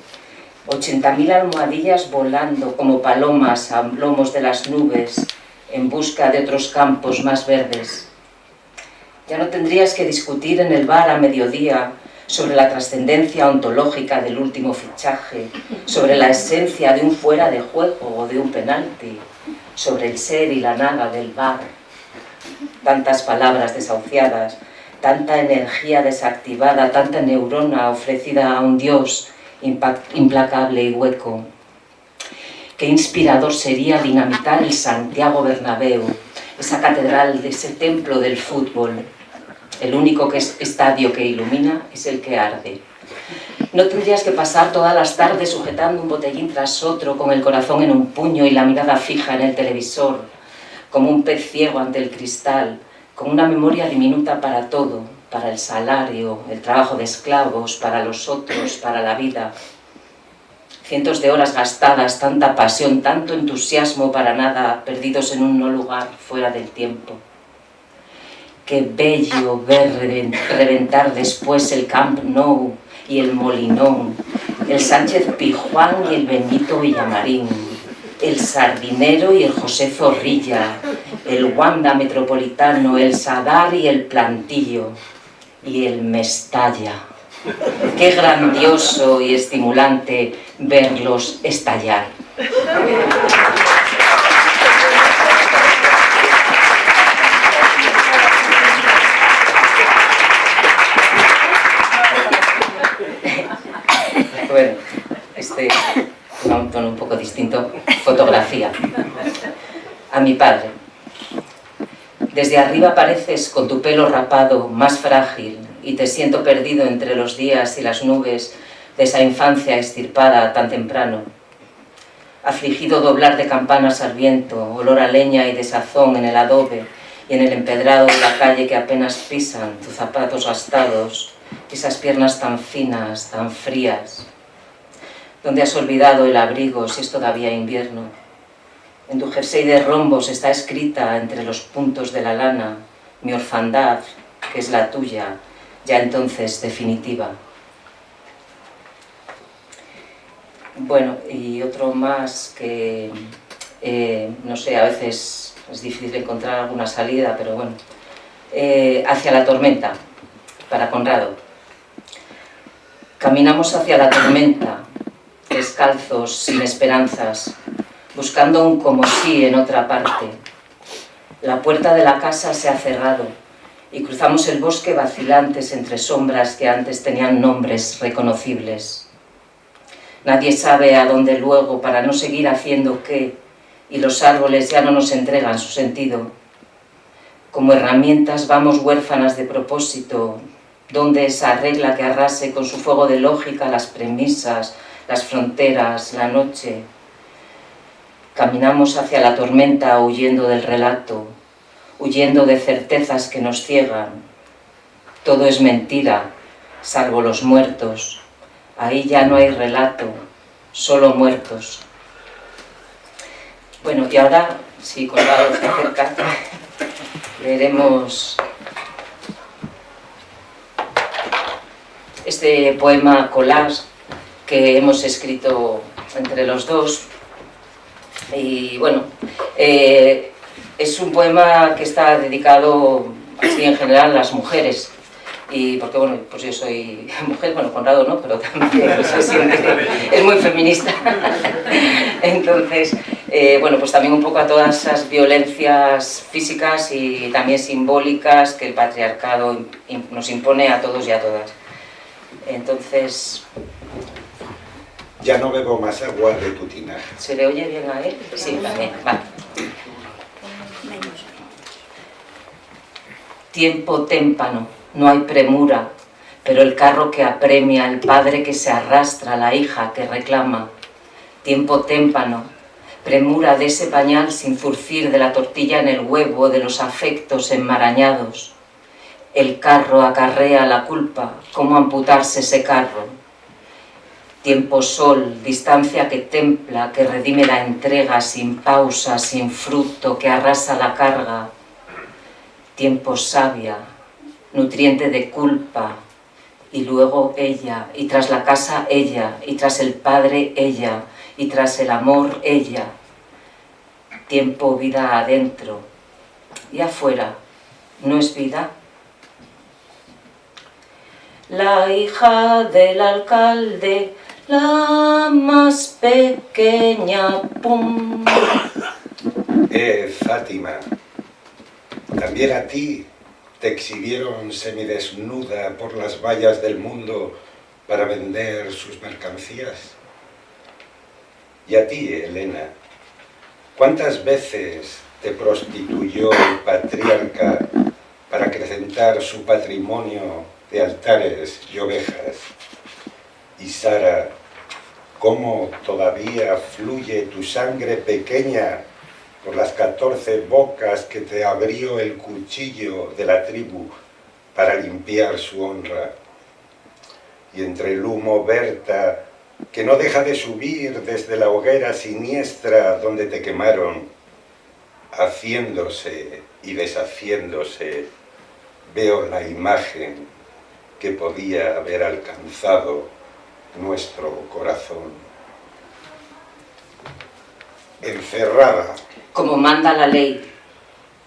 80.000 almohadillas volando como palomas a lomos de las nubes en busca de otros campos más verdes. Ya no tendrías que discutir en el bar a mediodía sobre la trascendencia ontológica del último fichaje, sobre la esencia de un fuera de juego o de un penalti, sobre el ser y la nada del bar. Tantas palabras desahuciadas, tanta energía desactivada, tanta neurona ofrecida a un Dios implacable y hueco. Qué inspirador sería dinamitar el Santiago Bernabéu, esa catedral, ese templo del fútbol. El único que es estadio que ilumina es el que arde. No tendrías que pasar todas las tardes sujetando un botellín tras otro, con el corazón en un puño y la mirada fija en el televisor, como un pez ciego ante el cristal, con una memoria diminuta para todo, para el salario, el trabajo de esclavos, para los otros, para la vida. Cientos de horas gastadas, tanta pasión, tanto entusiasmo para nada, perdidos en un no lugar fuera del tiempo. Qué bello ver reventar después el Camp Nou y el Molinón, el Sánchez Pijuán y el Benito Villamarín, el Sardinero y el José Zorrilla, el Wanda Metropolitano, el Sadar y el Plantillo, y el Mestalla. Qué grandioso y estimulante verlos estallar. Bueno, este un tono un distinto, fotografía. A mi padre. Desde arriba pareces con tu pelo rapado más frágil y te siento perdido entre los días y las nubes de esa infancia estirpada tan temprano. Afligido doblar de campanas al viento, olor a leña y desazón en el adobe y en el empedrado de la calle que apenas pisan tus zapatos gastados, esas piernas tan finas, tan frías. ¿Dónde has olvidado el abrigo si es todavía invierno? En tu jersey de rombos está escrita entre los puntos de la lana mi orfandad, que es la tuya, ya entonces definitiva. Bueno, y otro más que, eh, no sé, a veces es difícil encontrar alguna salida, pero bueno. Eh, hacia la tormenta, para Conrado. Caminamos hacia la tormenta, descalzos, sin esperanzas, buscando un como sí en otra parte. La puerta de la casa se ha cerrado y cruzamos el bosque vacilantes entre sombras que antes tenían nombres reconocibles. Nadie sabe a dónde luego para no seguir haciendo qué y los árboles ya no nos entregan su sentido. Como herramientas vamos huérfanas de propósito, donde esa regla que arrase con su fuego de lógica las premisas, las fronteras, la noche, Caminamos hacia la tormenta huyendo del relato, huyendo de certezas que nos ciegan. Todo es mentira, salvo los muertos. Ahí ya no hay relato, solo muertos. Bueno, y ahora, si Colgado se acerca, leeremos este poema collage que hemos escrito entre los dos y bueno, eh, es un poema que está dedicado así en general a las mujeres. Y porque bueno, pues yo soy mujer, bueno, Conrado no, pero también se siente, es muy feminista. Entonces, eh, bueno, pues también un poco a todas esas violencias físicas y también simbólicas que el patriarcado nos impone a todos y a todas. Entonces, ya no bebo más agua de tu tinaja. ¿Se le oye bien a él? Sí, también. Vale. Tiempo témpano, no hay premura, pero el carro que apremia, el padre que se arrastra, la hija que reclama. Tiempo témpano, premura de ese pañal sin furcir de la tortilla en el huevo, de los afectos enmarañados. El carro acarrea la culpa, ¿cómo amputarse ese carro? Tiempo sol, distancia que templa, que redime la entrega sin pausa, sin fruto, que arrasa la carga. Tiempo sabia, nutriente de culpa, y luego ella, y tras la casa ella, y tras el padre ella, y tras el amor ella. Tiempo vida adentro, y afuera, ¿no es vida? La hija del alcalde la más pequeña, pum. Eh, Fátima, también a ti te exhibieron semidesnuda por las vallas del mundo para vender sus mercancías. Y a ti, Elena, ¿cuántas veces te prostituyó el patriarca para acrecentar su patrimonio de altares y ovejas. Y Sara, cómo todavía fluye tu sangre pequeña por las catorce bocas que te abrió el cuchillo de la tribu para limpiar su honra. Y entre el humo Berta, que no deja de subir desde la hoguera siniestra donde te quemaron, haciéndose y deshaciéndose, veo la imagen que podía haber alcanzado nuestro corazón. Encerrada. Como manda la ley.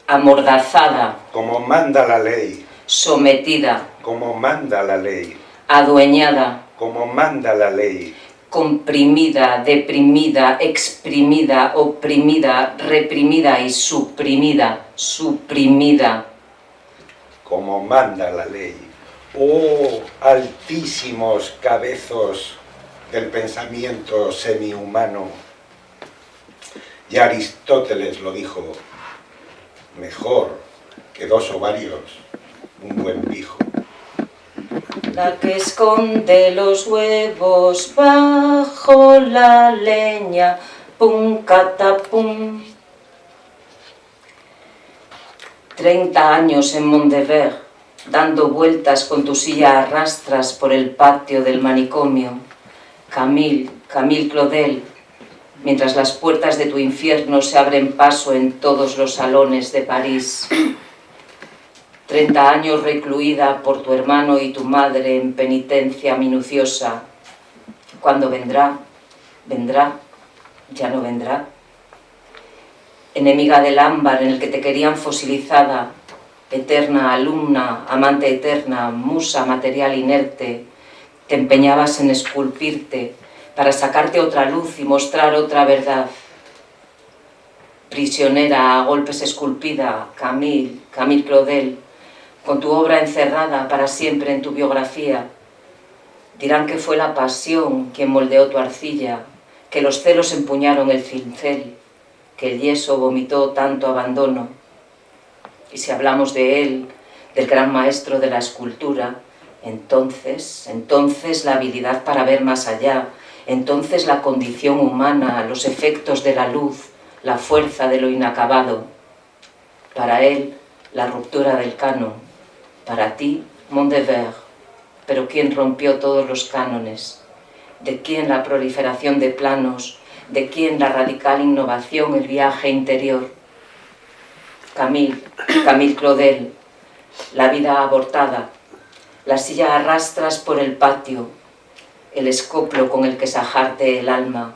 Amordazada. Como manda la ley. Sometida. Como manda la ley. Adueñada. Como manda la ley comprimida, deprimida, exprimida, oprimida, reprimida y suprimida, suprimida. Como manda la ley. Oh, altísimos cabezos del pensamiento semihumano. Y Aristóteles lo dijo, mejor que dos ovarios, un buen pijo. La que esconde los huevos bajo la leña, pum catapum. Treinta años en Mondever, dando vueltas con tu silla a rastras por el patio del manicomio. Camille, Camille Claudel, mientras las puertas de tu infierno se abren paso en todos los salones de París. Treinta años recluida por tu hermano y tu madre en penitencia minuciosa. Cuando vendrá? Vendrá, ya no vendrá. Enemiga del ámbar en el que te querían fosilizada, eterna alumna, amante eterna, musa material inerte, te empeñabas en esculpirte para sacarte otra luz y mostrar otra verdad. Prisionera a golpes esculpida, Camille, Camille Claudel, con tu obra encerrada para siempre en tu biografía. Dirán que fue la pasión quien moldeó tu arcilla, que los celos empuñaron el cincel, que el yeso vomitó tanto abandono. Y si hablamos de él, del gran maestro de la escultura, entonces, entonces la habilidad para ver más allá, entonces la condición humana, los efectos de la luz, la fuerza de lo inacabado. Para él, la ruptura del canon, para ti, Mondever, pero ¿quién rompió todos los cánones? ¿De quién la proliferación de planos? ¿De quién la radical innovación, el viaje interior? Camille, Camille Claudel, la vida abortada, la silla arrastras por el patio, el escoplo con el que sajarte el alma,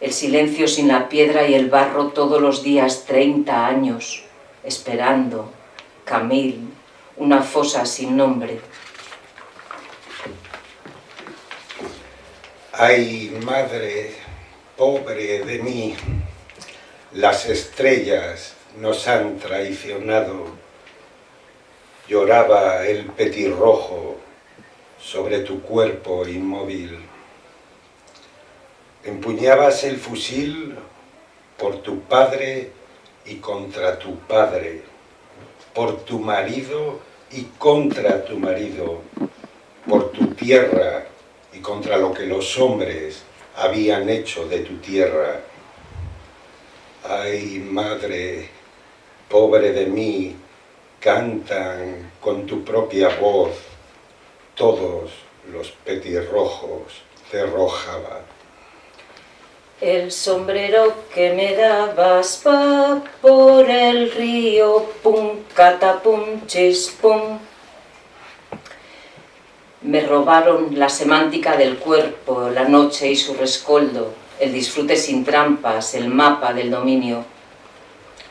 el silencio sin la piedra y el barro todos los días, 30 años, esperando, Camille, una fosa sin nombre. Ay, madre, pobre de mí, las estrellas nos han traicionado. Lloraba el petirrojo sobre tu cuerpo inmóvil. Empuñabas el fusil por tu padre y contra tu padre, por tu marido y contra tu marido, por tu tierra y contra lo que los hombres habían hecho de tu tierra. Ay, madre, pobre de mí, cantan con tu propia voz todos los petirrojos de Rojava. El sombrero que me dabas va por el río, pum, catapum, chispum. Me robaron la semántica del cuerpo, la noche y su rescoldo, el disfrute sin trampas, el mapa del dominio.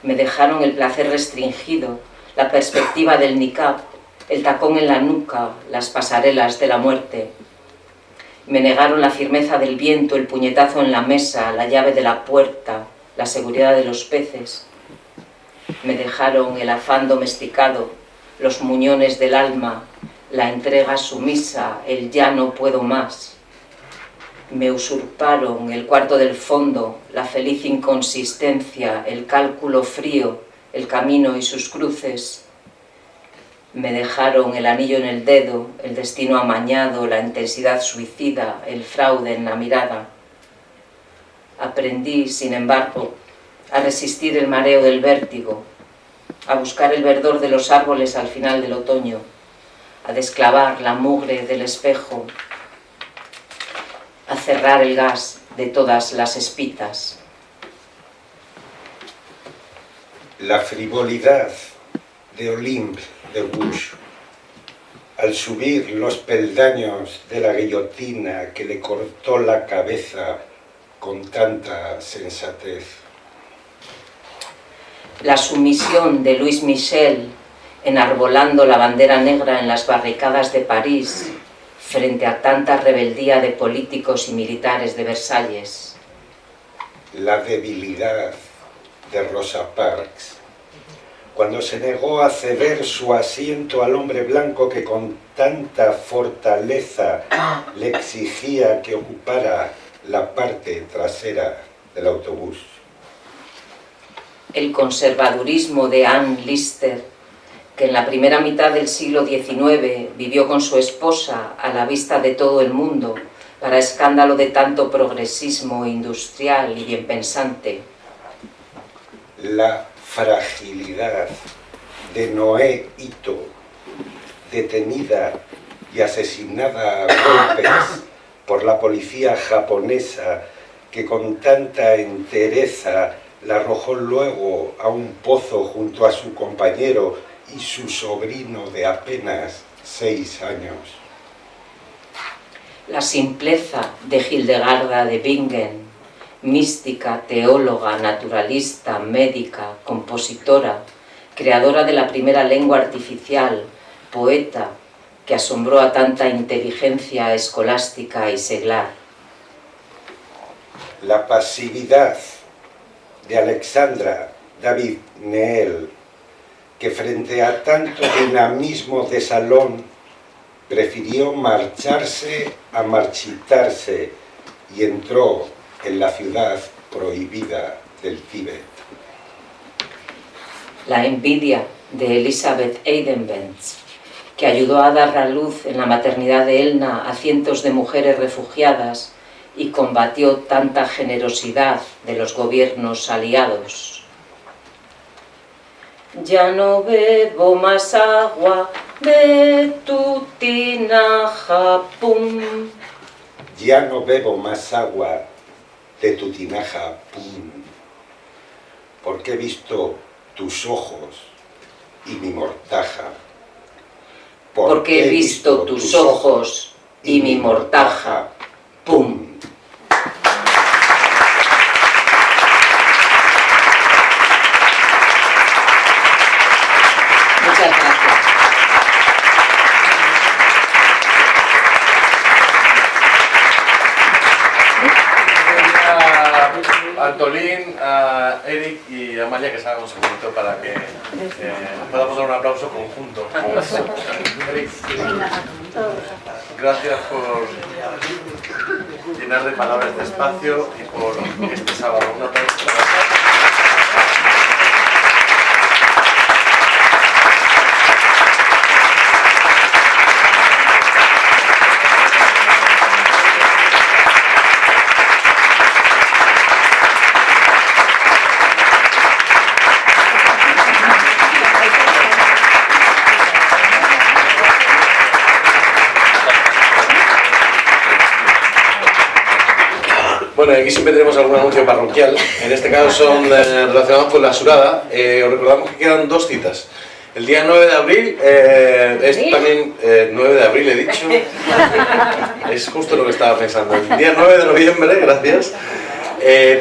Me dejaron el placer restringido, la perspectiva del niqab, el tacón en la nuca, las pasarelas de la muerte. Me negaron la firmeza del viento, el puñetazo en la mesa, la llave de la puerta, la seguridad de los peces. Me dejaron el afán domesticado, los muñones del alma, la entrega sumisa, el ya no puedo más. Me usurparon el cuarto del fondo, la feliz inconsistencia, el cálculo frío, el camino y sus cruces. Me dejaron el anillo en el dedo, el destino amañado, la intensidad suicida, el fraude en la mirada. Aprendí, sin embargo, a resistir el mareo del vértigo, a buscar el verdor de los árboles al final del otoño, a desclavar la mugre del espejo, a cerrar el gas de todas las espitas. La frivolidad de Olympe de Bush al subir los peldaños de la guillotina que le cortó la cabeza con tanta sensatez. La sumisión de Luis Michel enarbolando la bandera negra en las barricadas de París frente a tanta rebeldía de políticos y militares de Versalles. La debilidad de Rosa Parks cuando se negó a ceder su asiento al hombre blanco que con tanta fortaleza le exigía que ocupara la parte trasera del autobús. El conservadurismo de Anne Lister, que en la primera mitad del siglo XIX vivió con su esposa a la vista de todo el mundo, para escándalo de tanto progresismo industrial y bien pensante. La fragilidad de Noé Ito, detenida y asesinada a golpes por la policía japonesa que con tanta entereza la arrojó luego a un pozo junto a su compañero y su sobrino de apenas seis años. La simpleza de Hildegarda de Bingen, mística, teóloga, naturalista, médica, compositora, creadora de la primera lengua artificial, poeta, que asombró a tanta inteligencia escolástica y seglar. La pasividad de Alexandra David Neel, que frente a tanto dinamismo de salón prefirió marcharse a marchitarse y entró en la ciudad prohibida del Tíbet. La envidia de Elizabeth Eidenbenz, que ayudó a dar a luz en la maternidad de Elna a cientos de mujeres refugiadas y combatió tanta generosidad de los gobiernos aliados. Ya no bebo más agua de tu tinaja, pum. Ya no bebo más agua de tu tinaja, pum. Porque he visto tus ojos y mi mortaja. Porque he visto tus ojos y mi mortaja, pum. Muchas gracias. a Antolín, a Eric y a Amalia que salgan un segundito para que eh, podamos dar un aplauso conjunto. Eric, gracias por llenar de palabras este espacio y por este sábado. Un aplauso. Bueno, aquí siempre tenemos algún anuncio parroquial, en este caso son eh, relacionados con la surada. Eh, os recordamos que quedan dos citas. El día 9 de abril, eh, es también 9 de abril he dicho, es justo lo que estaba pensando. El día 9 de noviembre, gracias,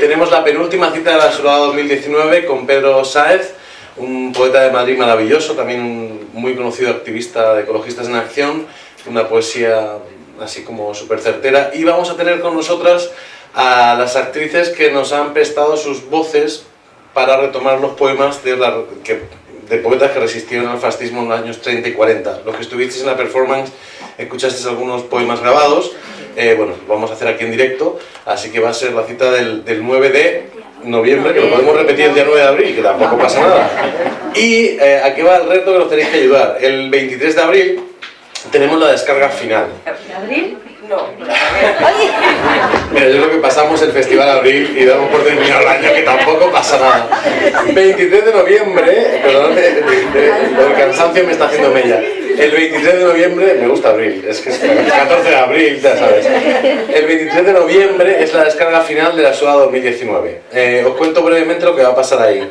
tenemos la penúltima cita de la surada 2019 con Pedro Sáez, un poeta de Madrid maravilloso, también un muy conocido activista de Ecologistas en Acción, una poesía así como súper certera. Y vamos a tener con nosotras a las actrices que nos han prestado sus voces para retomar los poemas de, la, que, de poetas que resistieron al fascismo en los años 30 y 40. Los que estuvisteis en la performance escuchasteis algunos poemas grabados, eh, bueno, lo vamos a hacer aquí en directo, así que va a ser la cita del, del 9 de noviembre, que lo podemos repetir el día 9 de abril, que tampoco pasa nada. Y eh, aquí va el reto que nos tenéis que ayudar. El 23 de abril tenemos la descarga final. ¿De abril? No. Mira, yo creo que pasamos el Festival Abril y damos por terminado el año, que tampoco pasa nada. 23 de noviembre, perdón, el cansancio me está haciendo mella. El 23 de noviembre, me gusta abril, es que es el 14 de abril, ya sabes. El 23 de noviembre es la descarga final de la SUA 2019. Eh, os cuento brevemente lo que va a pasar ahí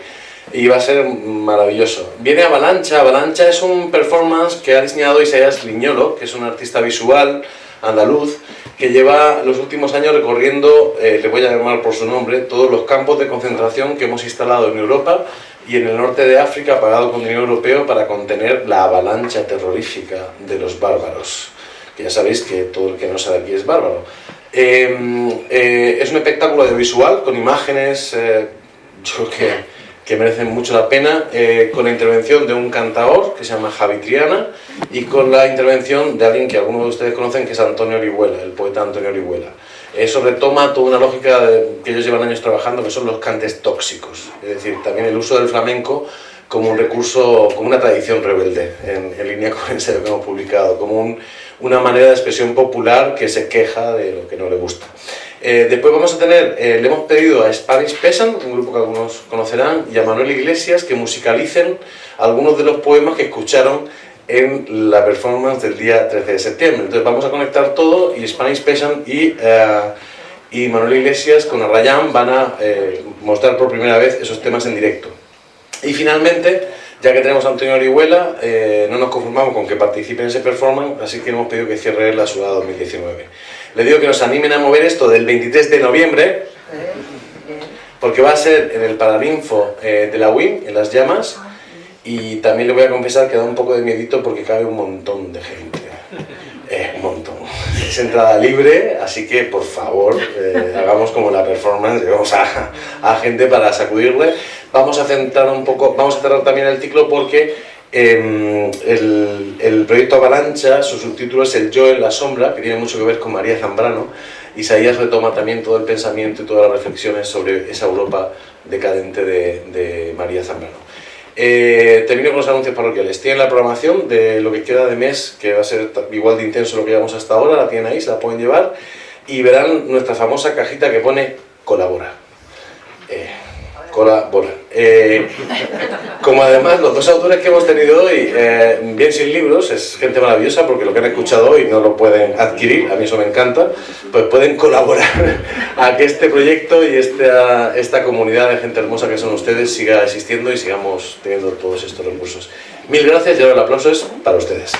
y va a ser maravilloso. Viene Avalancha, Avalancha es un performance que ha diseñado Isaías Liñolo, que es un artista visual andaluz, que lleva los últimos años recorriendo, eh, le voy a llamar por su nombre, todos los campos de concentración que hemos instalado en Europa y en el norte de África, pagado con dinero europeo para contener la avalancha terrorífica de los bárbaros. Que ya sabéis que todo el que no sabe aquí es bárbaro. Em, eh, es un espectáculo audiovisual con imágenes, eh, yo que que merecen mucho la pena, eh, con la intervención de un cantador que se llama Javi Triana y con la intervención de alguien que algunos de ustedes conocen que es Antonio Orihuela, el poeta Antonio Orihuela. Eso retoma toda una lógica que ellos llevan años trabajando, que son los cantes tóxicos, es decir, también el uso del flamenco como un recurso, como una tradición rebelde, en, línea con ese que hemos publicado, como una manera de expresión popular que se queja de lo que no le gusta. Eh, después vamos a tener, eh, le hemos pedido a Spanish Peasant, un grupo que algunos conocerán, y a Manuel Iglesias que musicalicen algunos de los poemas que escucharon en la performance del día 13 de septiembre. Entonces vamos a conectar todo y Spanish Peasant y, eh, y Manuel Iglesias con Arrayán van a mostrar por primera vez esos temas en directo. Y finalmente, ya que tenemos a Antonio Orihuela, no nos conformamos con que participe en ese performance, así que hemos pedido que cierre la ciudad 2019 le digo que nos animen a mover esto del 23 de noviembre, porque va a ser en el Paraninfo eh, de la WIM, en las llamas, y también le voy a confesar que da un poco de miedito porque cabe un montón de gente. Eh. Es entrada libre, así que por favor eh, hagamos como la performance, llevamos a, a gente para sacudirle. Vamos a centrar un poco, vamos a cerrar también el ciclo porque Em, el, proyecto Avalancha, su subtítulo es El yo en la sombra, que tiene mucho que ver con María Zambrano. Isaías retoma también todo el pensamiento y todas las reflexiones sobre esa Europa decadente de, María Zambrano. Eh, termino con los anuncios parroquiales. Tienen la programación de lo que queda de mes, que va a ser igual de intenso lo que llevamos hasta ahora, la tienen ahí, se la pueden llevar, y verán nuestra famosa cajita que pone colabora. Eh, colabora. Eh, como además los dos autores que hemos tenido hoy, eh, bien sin libros, es gente maravillosa porque lo que han escuchado hoy no lo pueden adquirir, a mí eso me encanta, pues pueden colaborar a que este proyecto y esta, esta comunidad de gente hermosa que son ustedes siga existiendo y sigamos teniendo todos estos recursos. Mil gracias y ahora el aplauso es para ustedes.